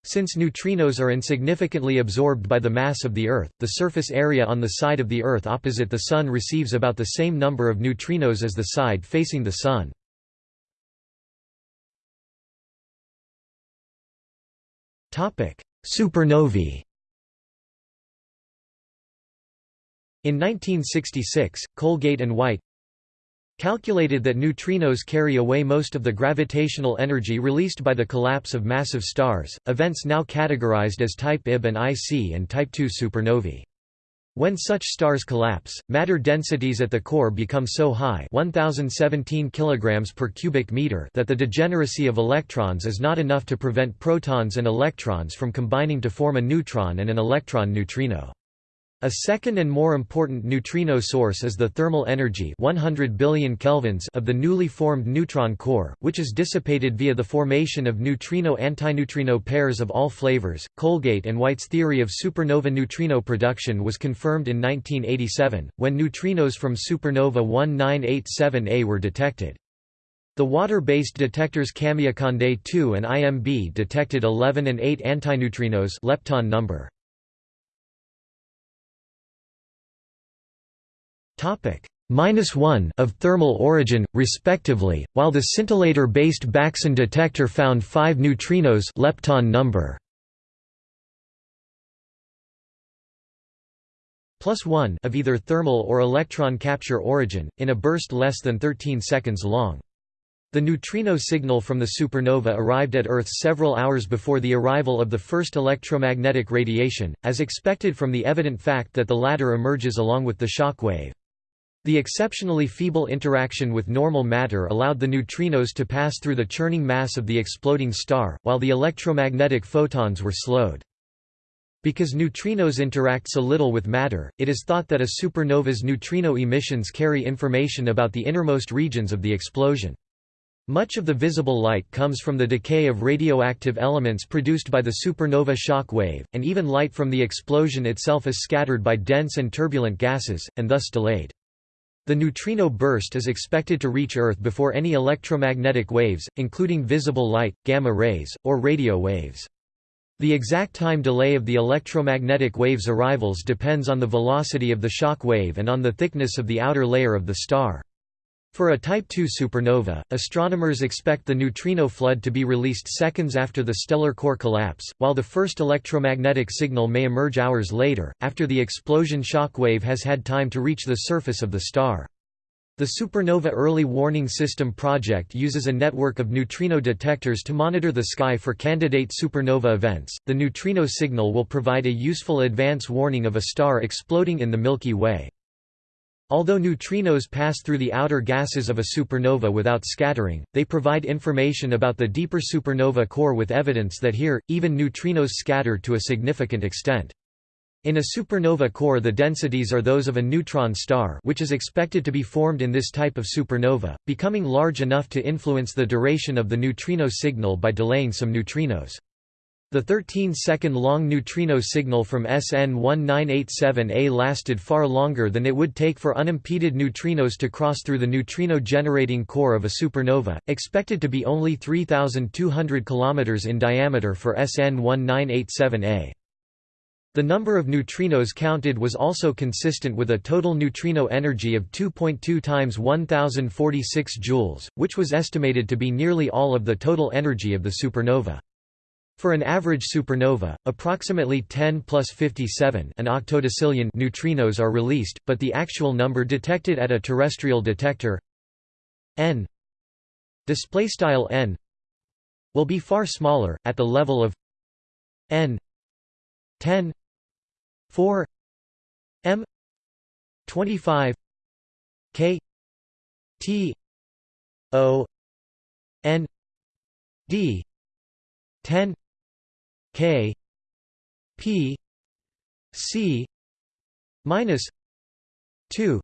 Since neutrinos are insignificantly absorbed by the mass of the Earth, the surface area on the side of the Earth opposite the Sun receives about the same number of neutrinos as the side facing the Sun. Supernovae In 1966, Colgate and White calculated that neutrinos carry away most of the gravitational energy released by the collapse of massive stars, events now categorized as type Ib and IC and type II supernovae. When such stars collapse, matter densities at the core become so high 1017 kg per cubic meter that the degeneracy of electrons is not enough to prevent protons and electrons from combining to form a neutron and an electron neutrino. A second and more important neutrino source is the thermal energy 100 billion kelvins of the newly formed neutron core, which is dissipated via the formation of neutrino-antineutrino pairs of all flavors. Colgate and White's theory of supernova neutrino production was confirmed in 1987, when neutrinos from supernova 1987A were detected. The water-based detectors Kamiokande 2 and IMB detected 11 and 8 antineutrinos lepton number. Topic minus 1 of thermal origin, respectively, while the scintillator-based Baksan detector found 5 neutrinos lepton number. plus 1 of either thermal or electron capture origin, in a burst less than 13 seconds long. The neutrino signal from the supernova arrived at Earth several hours before the arrival of the first electromagnetic radiation, as expected from the evident fact that the latter emerges along with the shock wave. The exceptionally feeble interaction with normal matter allowed the neutrinos to pass through the churning mass of the exploding star, while the electromagnetic photons were slowed. Because neutrinos interact so little with matter, it is thought that a supernova's neutrino emissions carry information about the innermost regions of the explosion. Much of the visible light comes from the decay of radioactive elements produced by the supernova shock wave, and even light from the explosion itself is scattered by dense and turbulent gases, and thus delayed. The neutrino burst is expected to reach Earth before any electromagnetic waves, including visible light, gamma rays, or radio waves. The exact time delay of the electromagnetic wave's arrivals depends on the velocity of the shock wave and on the thickness of the outer layer of the star. For a Type II supernova, astronomers expect the neutrino flood to be released seconds after the stellar core collapse, while the first electromagnetic signal may emerge hours later, after the explosion shock wave has had time to reach the surface of the star. The Supernova Early Warning System project uses a network of neutrino detectors to monitor the sky for candidate supernova events. The neutrino signal will provide a useful advance warning of a star exploding in the Milky Way. Although neutrinos pass through the outer gases of a supernova without scattering, they provide information about the deeper supernova core with evidence that here, even neutrinos scatter to a significant extent. In a supernova core the densities are those of a neutron star which is expected to be formed in this type of supernova, becoming large enough to influence the duration of the neutrino signal by delaying some neutrinos. The 13-second-long neutrino signal from SN 1987A lasted far longer than it would take for unimpeded neutrinos to cross through the neutrino-generating core of a supernova, expected to be only 3,200 km in diameter for SN 1987A. The number of neutrinos counted was also consistent with a total neutrino energy of 2.2 times 1046 joules, which was estimated to be nearly all of the total energy of the supernova. For an average supernova, approximately 10 plus 57 an octodecillion neutrinos are released, but the actual number detected at a terrestrial detector n n will be far smaller at the level of n 10 4 m 25 k t o n d 10 K P C minus two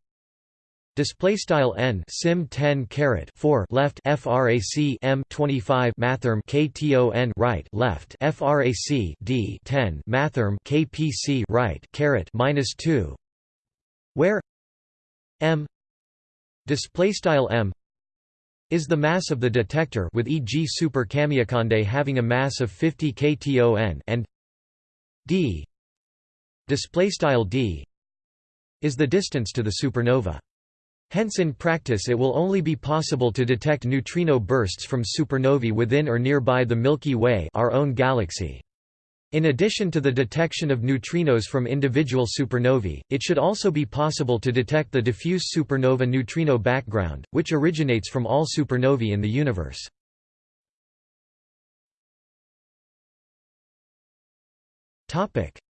Display style n sim 10 caret 4 left frac m 25 mathrm kton right left frac d 10 mathrm kpc right caret minus 2 where m display style m is the mass of the detector with e.g. super Kamiokande having a mass of 50 kton and d displaystyle d is the distance to the supernova. Hence in practice it will only be possible to detect neutrino bursts from supernovae within or nearby the Milky Way our own galaxy. In addition to the detection of neutrinos from individual supernovae, it should also be possible to detect the diffuse supernova neutrino background, which originates from all supernovae in the universe.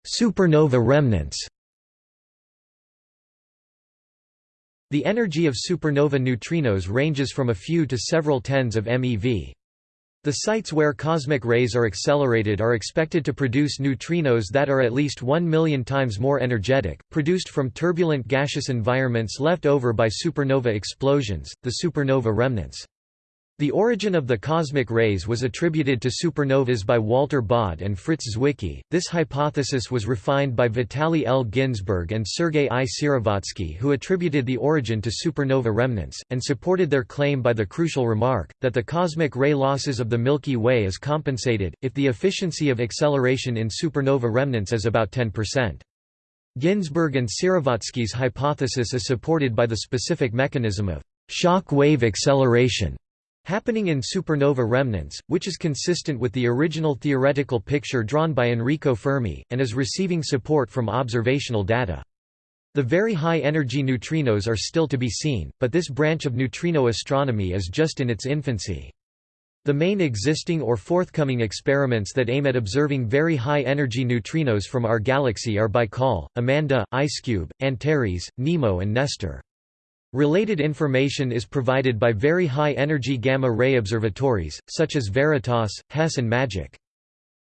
Supernova remnants The energy of supernova neutrinos ranges from a few to several tens of MeV. The sites where cosmic rays are accelerated are expected to produce neutrinos that are at least 1 million times more energetic, produced from turbulent gaseous environments left over by supernova explosions, the supernova remnants. The origin of the cosmic rays was attributed to supernovas by Walter Baade and Fritz Zwicky. This hypothesis was refined by Vitaly L. Ginzburg and Sergei I. Syrovatsky, who attributed the origin to supernova remnants, and supported their claim by the crucial remark, that the cosmic ray losses of the Milky Way is compensated, if the efficiency of acceleration in supernova remnants is about 10%. Ginzburg and Syrovatsky's hypothesis is supported by the specific mechanism of shock wave acceleration happening in supernova remnants, which is consistent with the original theoretical picture drawn by Enrico Fermi, and is receiving support from observational data. The very high-energy neutrinos are still to be seen, but this branch of neutrino astronomy is just in its infancy. The main existing or forthcoming experiments that aim at observing very high-energy neutrinos from our galaxy are Baikal, Amanda, IceCube, Antares, NEMO and Nestor. Related information is provided by very high-energy gamma-ray observatories, such as Veritas, HESS and MAGIC.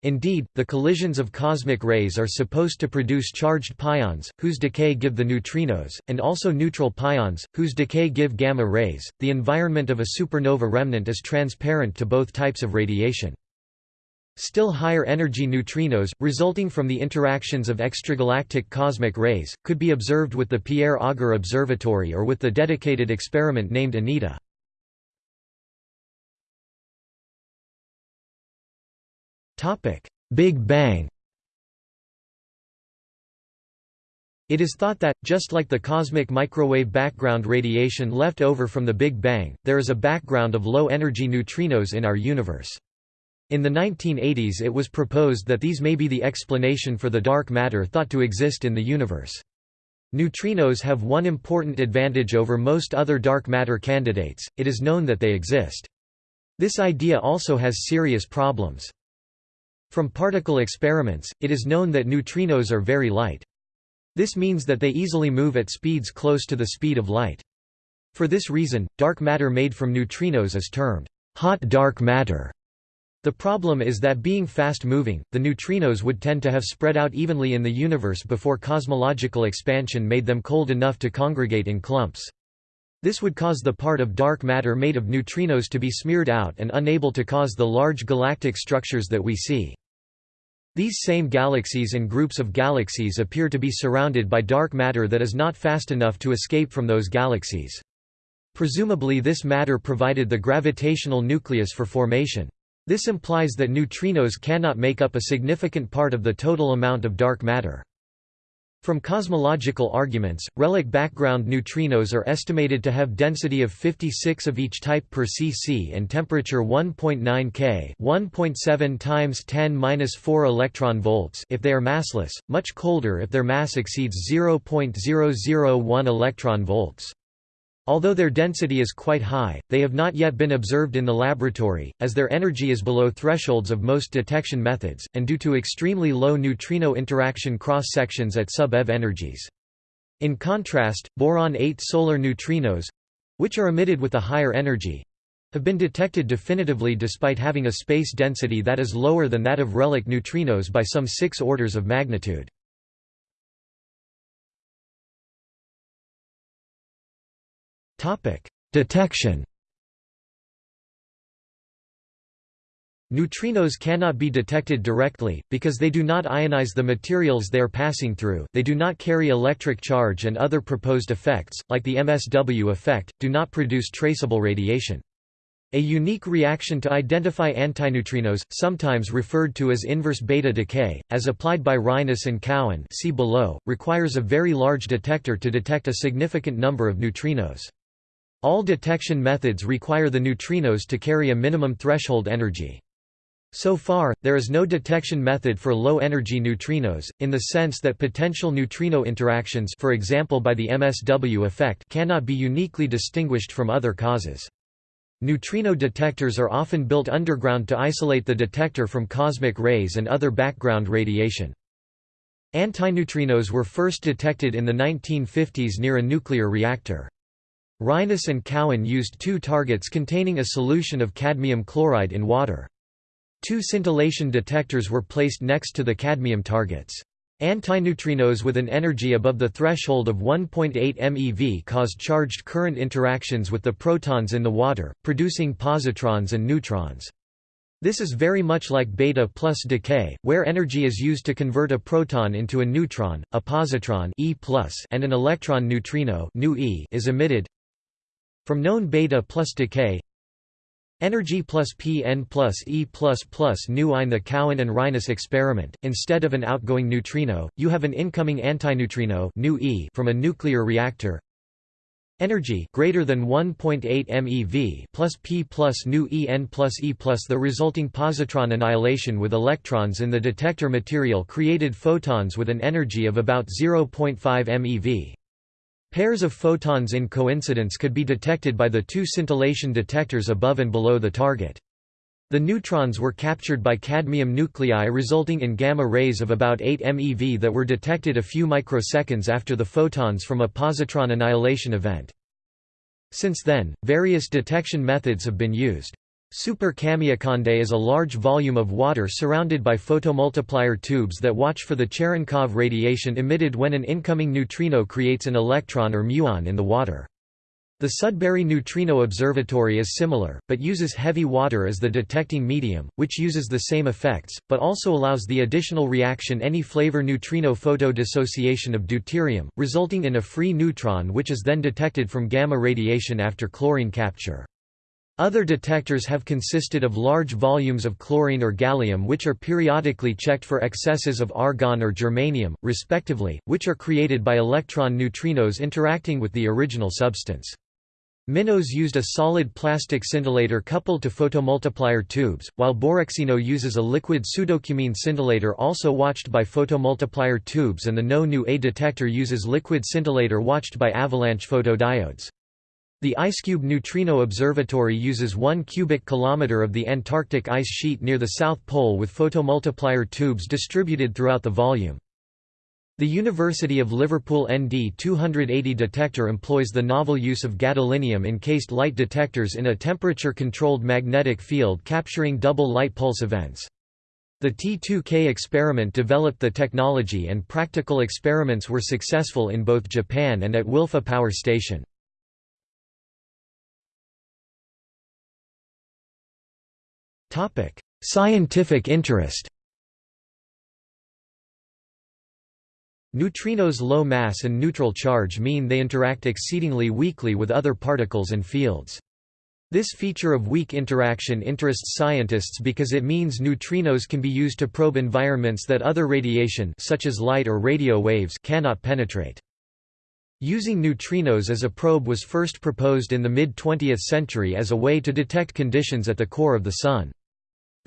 Indeed, the collisions of cosmic rays are supposed to produce charged pions, whose decay give the neutrinos, and also neutral pions, whose decay give gamma rays. The environment of a supernova remnant is transparent to both types of radiation. Still higher energy neutrinos, resulting from the interactions of extragalactic cosmic rays, could be observed with the Pierre Auger Observatory or with the dedicated experiment named ANITA. Big Bang It is thought that, just like the cosmic microwave background radiation left over from the Big Bang, there is a background of low-energy neutrinos in our universe. In the 1980s it was proposed that these may be the explanation for the dark matter thought to exist in the universe. Neutrinos have one important advantage over most other dark matter candidates, it is known that they exist. This idea also has serious problems. From particle experiments, it is known that neutrinos are very light. This means that they easily move at speeds close to the speed of light. For this reason, dark matter made from neutrinos is termed hot dark matter. The problem is that being fast-moving, the neutrinos would tend to have spread out evenly in the universe before cosmological expansion made them cold enough to congregate in clumps. This would cause the part of dark matter made of neutrinos to be smeared out and unable to cause the large galactic structures that we see. These same galaxies and groups of galaxies appear to be surrounded by dark matter that is not fast enough to escape from those galaxies. Presumably this matter provided the gravitational nucleus for formation. This implies that neutrinos cannot make up a significant part of the total amount of dark matter. From cosmological arguments, relic background neutrinos are estimated to have density of 56 of each type per cc and temperature 1.9 K, 1.7 times 10^-4 electron volts if they are massless, much colder if their mass exceeds 0.001 electron volts. Although their density is quite high, they have not yet been observed in the laboratory, as their energy is below thresholds of most detection methods, and due to extremely low neutrino interaction cross-sections at sub-eV energies. In contrast, boron-8 solar neutrinos—which are emitted with a higher energy—have been detected definitively despite having a space density that is lower than that of relic neutrinos by some six orders of magnitude. Detection. Neutrinos cannot be detected directly, because they do not ionize the materials they are passing through, they do not carry electric charge and other proposed effects, like the MSW effect, do not produce traceable radiation. A unique reaction to identify antineutrinos, sometimes referred to as inverse beta decay, as applied by Reines and Cowan see below, requires a very large detector to detect a significant number of neutrinos. All detection methods require the neutrinos to carry a minimum threshold energy. So far, there is no detection method for low-energy neutrinos, in the sense that potential neutrino interactions for example by the MSW effect cannot be uniquely distinguished from other causes. Neutrino detectors are often built underground to isolate the detector from cosmic rays and other background radiation. Antineutrinos were first detected in the 1950s near a nuclear reactor. Reines and Cowan used two targets containing a solution of cadmium chloride in water. Two scintillation detectors were placed next to the cadmium targets. Antineutrinos with an energy above the threshold of 1.8 MeV caused charged current interactions with the protons in the water, producing positrons and neutrons. This is very much like beta plus decay, where energy is used to convert a proton into a neutron, a positron e and an electron neutrino is emitted. From known beta plus decay, Energy plus Pn plus E plus plus nu in the Cowan and Reines experiment, instead of an outgoing neutrino, you have an incoming antineutrino nu e from a nuclear reactor. Energy greater than 1.8 MeV plus P plus nu En plus E plus the resulting positron annihilation with electrons in the detector material created photons with an energy of about 0.5 MeV. Pairs of photons in coincidence could be detected by the two scintillation detectors above and below the target. The neutrons were captured by cadmium nuclei resulting in gamma rays of about 8 MeV that were detected a few microseconds after the photons from a positron annihilation event. Since then, various detection methods have been used. Super Kamiokande is a large volume of water surrounded by photomultiplier tubes that watch for the Cherenkov radiation emitted when an incoming neutrino creates an electron or muon in the water. The Sudbury Neutrino Observatory is similar, but uses heavy water as the detecting medium, which uses the same effects, but also allows the additional reaction any flavor neutrino photodissociation of deuterium, resulting in a free neutron which is then detected from gamma radiation after chlorine capture. Other detectors have consisted of large volumes of chlorine or gallium which are periodically checked for excesses of argon or germanium, respectively, which are created by electron neutrinos interacting with the original substance. MINOS used a solid plastic scintillator coupled to photomultiplier tubes, while Borexino uses a liquid pseudocumene scintillator also watched by photomultiplier tubes and the NO-NU-A detector uses liquid scintillator watched by avalanche photodiodes. The IceCube Neutrino Observatory uses 1 cubic kilometer of the Antarctic ice sheet near the South Pole with photomultiplier tubes distributed throughout the volume. The University of Liverpool ND 280 detector employs the novel use of gadolinium-encased light detectors in a temperature-controlled magnetic field capturing double light pulse events. The T2K experiment developed the technology and practical experiments were successful in both Japan and at Wylfa Power Station. Scientific interest. Neutrinos' low mass and neutral charge mean they interact exceedingly weakly with other particles and fields. This feature of weak interaction interests scientists because it means neutrinos can be used to probe environments that other radiation such as light or radio waves cannot penetrate. Using neutrinos as a probe was first proposed in the mid-20th century as a way to detect conditions at the core of the Sun.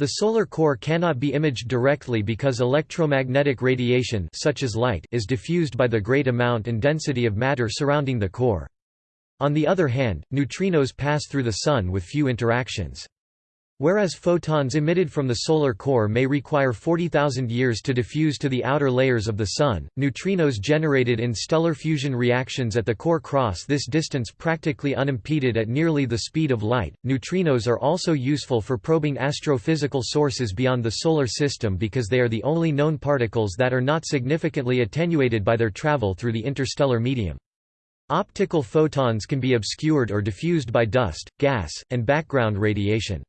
The solar core cannot be imaged directly because electromagnetic radiation such as light is diffused by the great amount and density of matter surrounding the core. On the other hand, neutrinos pass through the Sun with few interactions. Whereas photons emitted from the solar core may require 40,000 years to diffuse to the outer layers of the Sun, neutrinos generated in stellar fusion reactions at the core cross this distance practically unimpeded at nearly the speed of light. Neutrinos are also useful for probing astrophysical sources beyond the solar system because they are the only known particles that are not significantly attenuated by their travel through the interstellar medium. Optical photons can be obscured or diffused by dust, gas, and background radiation.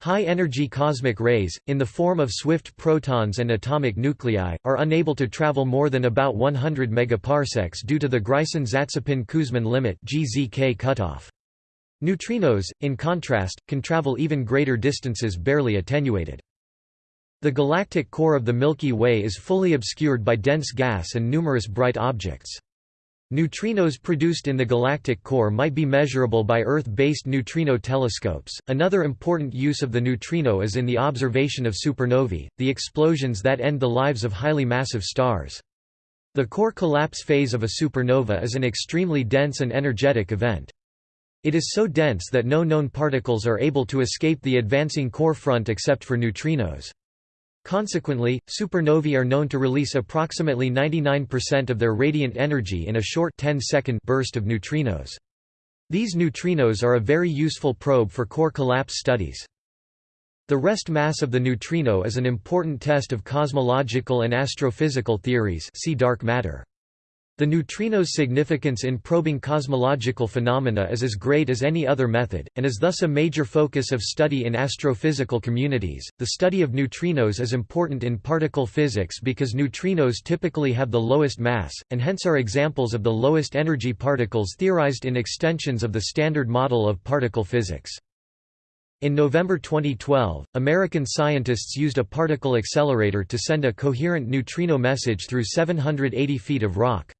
High-energy cosmic rays, in the form of swift protons and atomic nuclei, are unable to travel more than about 100 megaparsecs due to the Greisen-Zatsepin-Kuzmin limit (GZK cutoff). Neutrinos, in contrast, can travel even greater distances barely attenuated. The galactic core of the Milky Way is fully obscured by dense gas and numerous bright objects. Neutrinos produced in the galactic core might be measurable by Earth-based neutrino telescopes. Another important use of the neutrino is in the observation of supernovae, the explosions that end the lives of highly massive stars. The core collapse phase of a supernova is an extremely dense and energetic event. It is so dense that no known particles are able to escape the advancing core front except for neutrinos. Consequently, supernovae are known to release approximately 99% of their radiant energy in a short 10-second burst of neutrinos. These neutrinos are a very useful probe for core collapse studies. The rest mass of the neutrino is an important test of cosmological and astrophysical theories see dark matter. The neutrino's significance in probing cosmological phenomena is as great as any other method, and is thus a major focus of study in astrophysical communities. The study of neutrinos is important in particle physics because neutrinos typically have the lowest mass, and hence are examples of the lowest energy particles theorized in extensions of the Standard Model of particle physics. In November 2012, American scientists used a particle accelerator to send a coherent neutrino message through 780 feet of rock.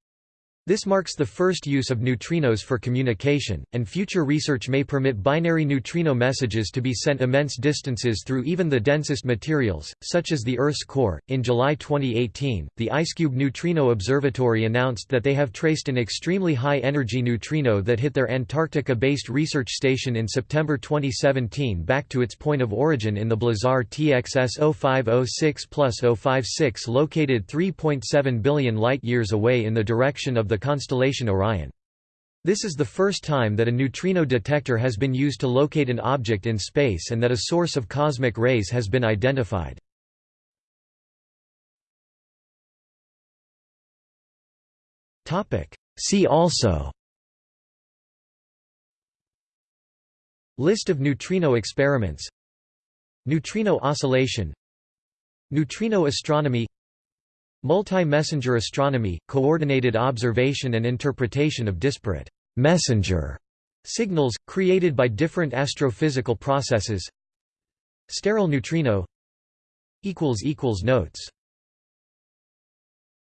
This marks the first use of neutrinos for communication, and future research may permit binary neutrino messages to be sent immense distances through even the densest materials, such as the Earth's core. In July 2018, the IceCube Neutrino Observatory announced that they have traced an extremely high energy neutrino that hit their Antarctica based research station in September 2017 back to its point of origin in the Blazar TXS 0506 056 located 3.7 billion light years away in the direction of the constellation Orion. This is the first time that a neutrino detector has been used to locate an object in space and that a source of cosmic rays has been identified. See also List of neutrino experiments Neutrino oscillation Neutrino astronomy Multi-messenger astronomy, coordinated observation and interpretation of disparate messenger signals, created by different astrophysical processes. Sterile neutrino Notes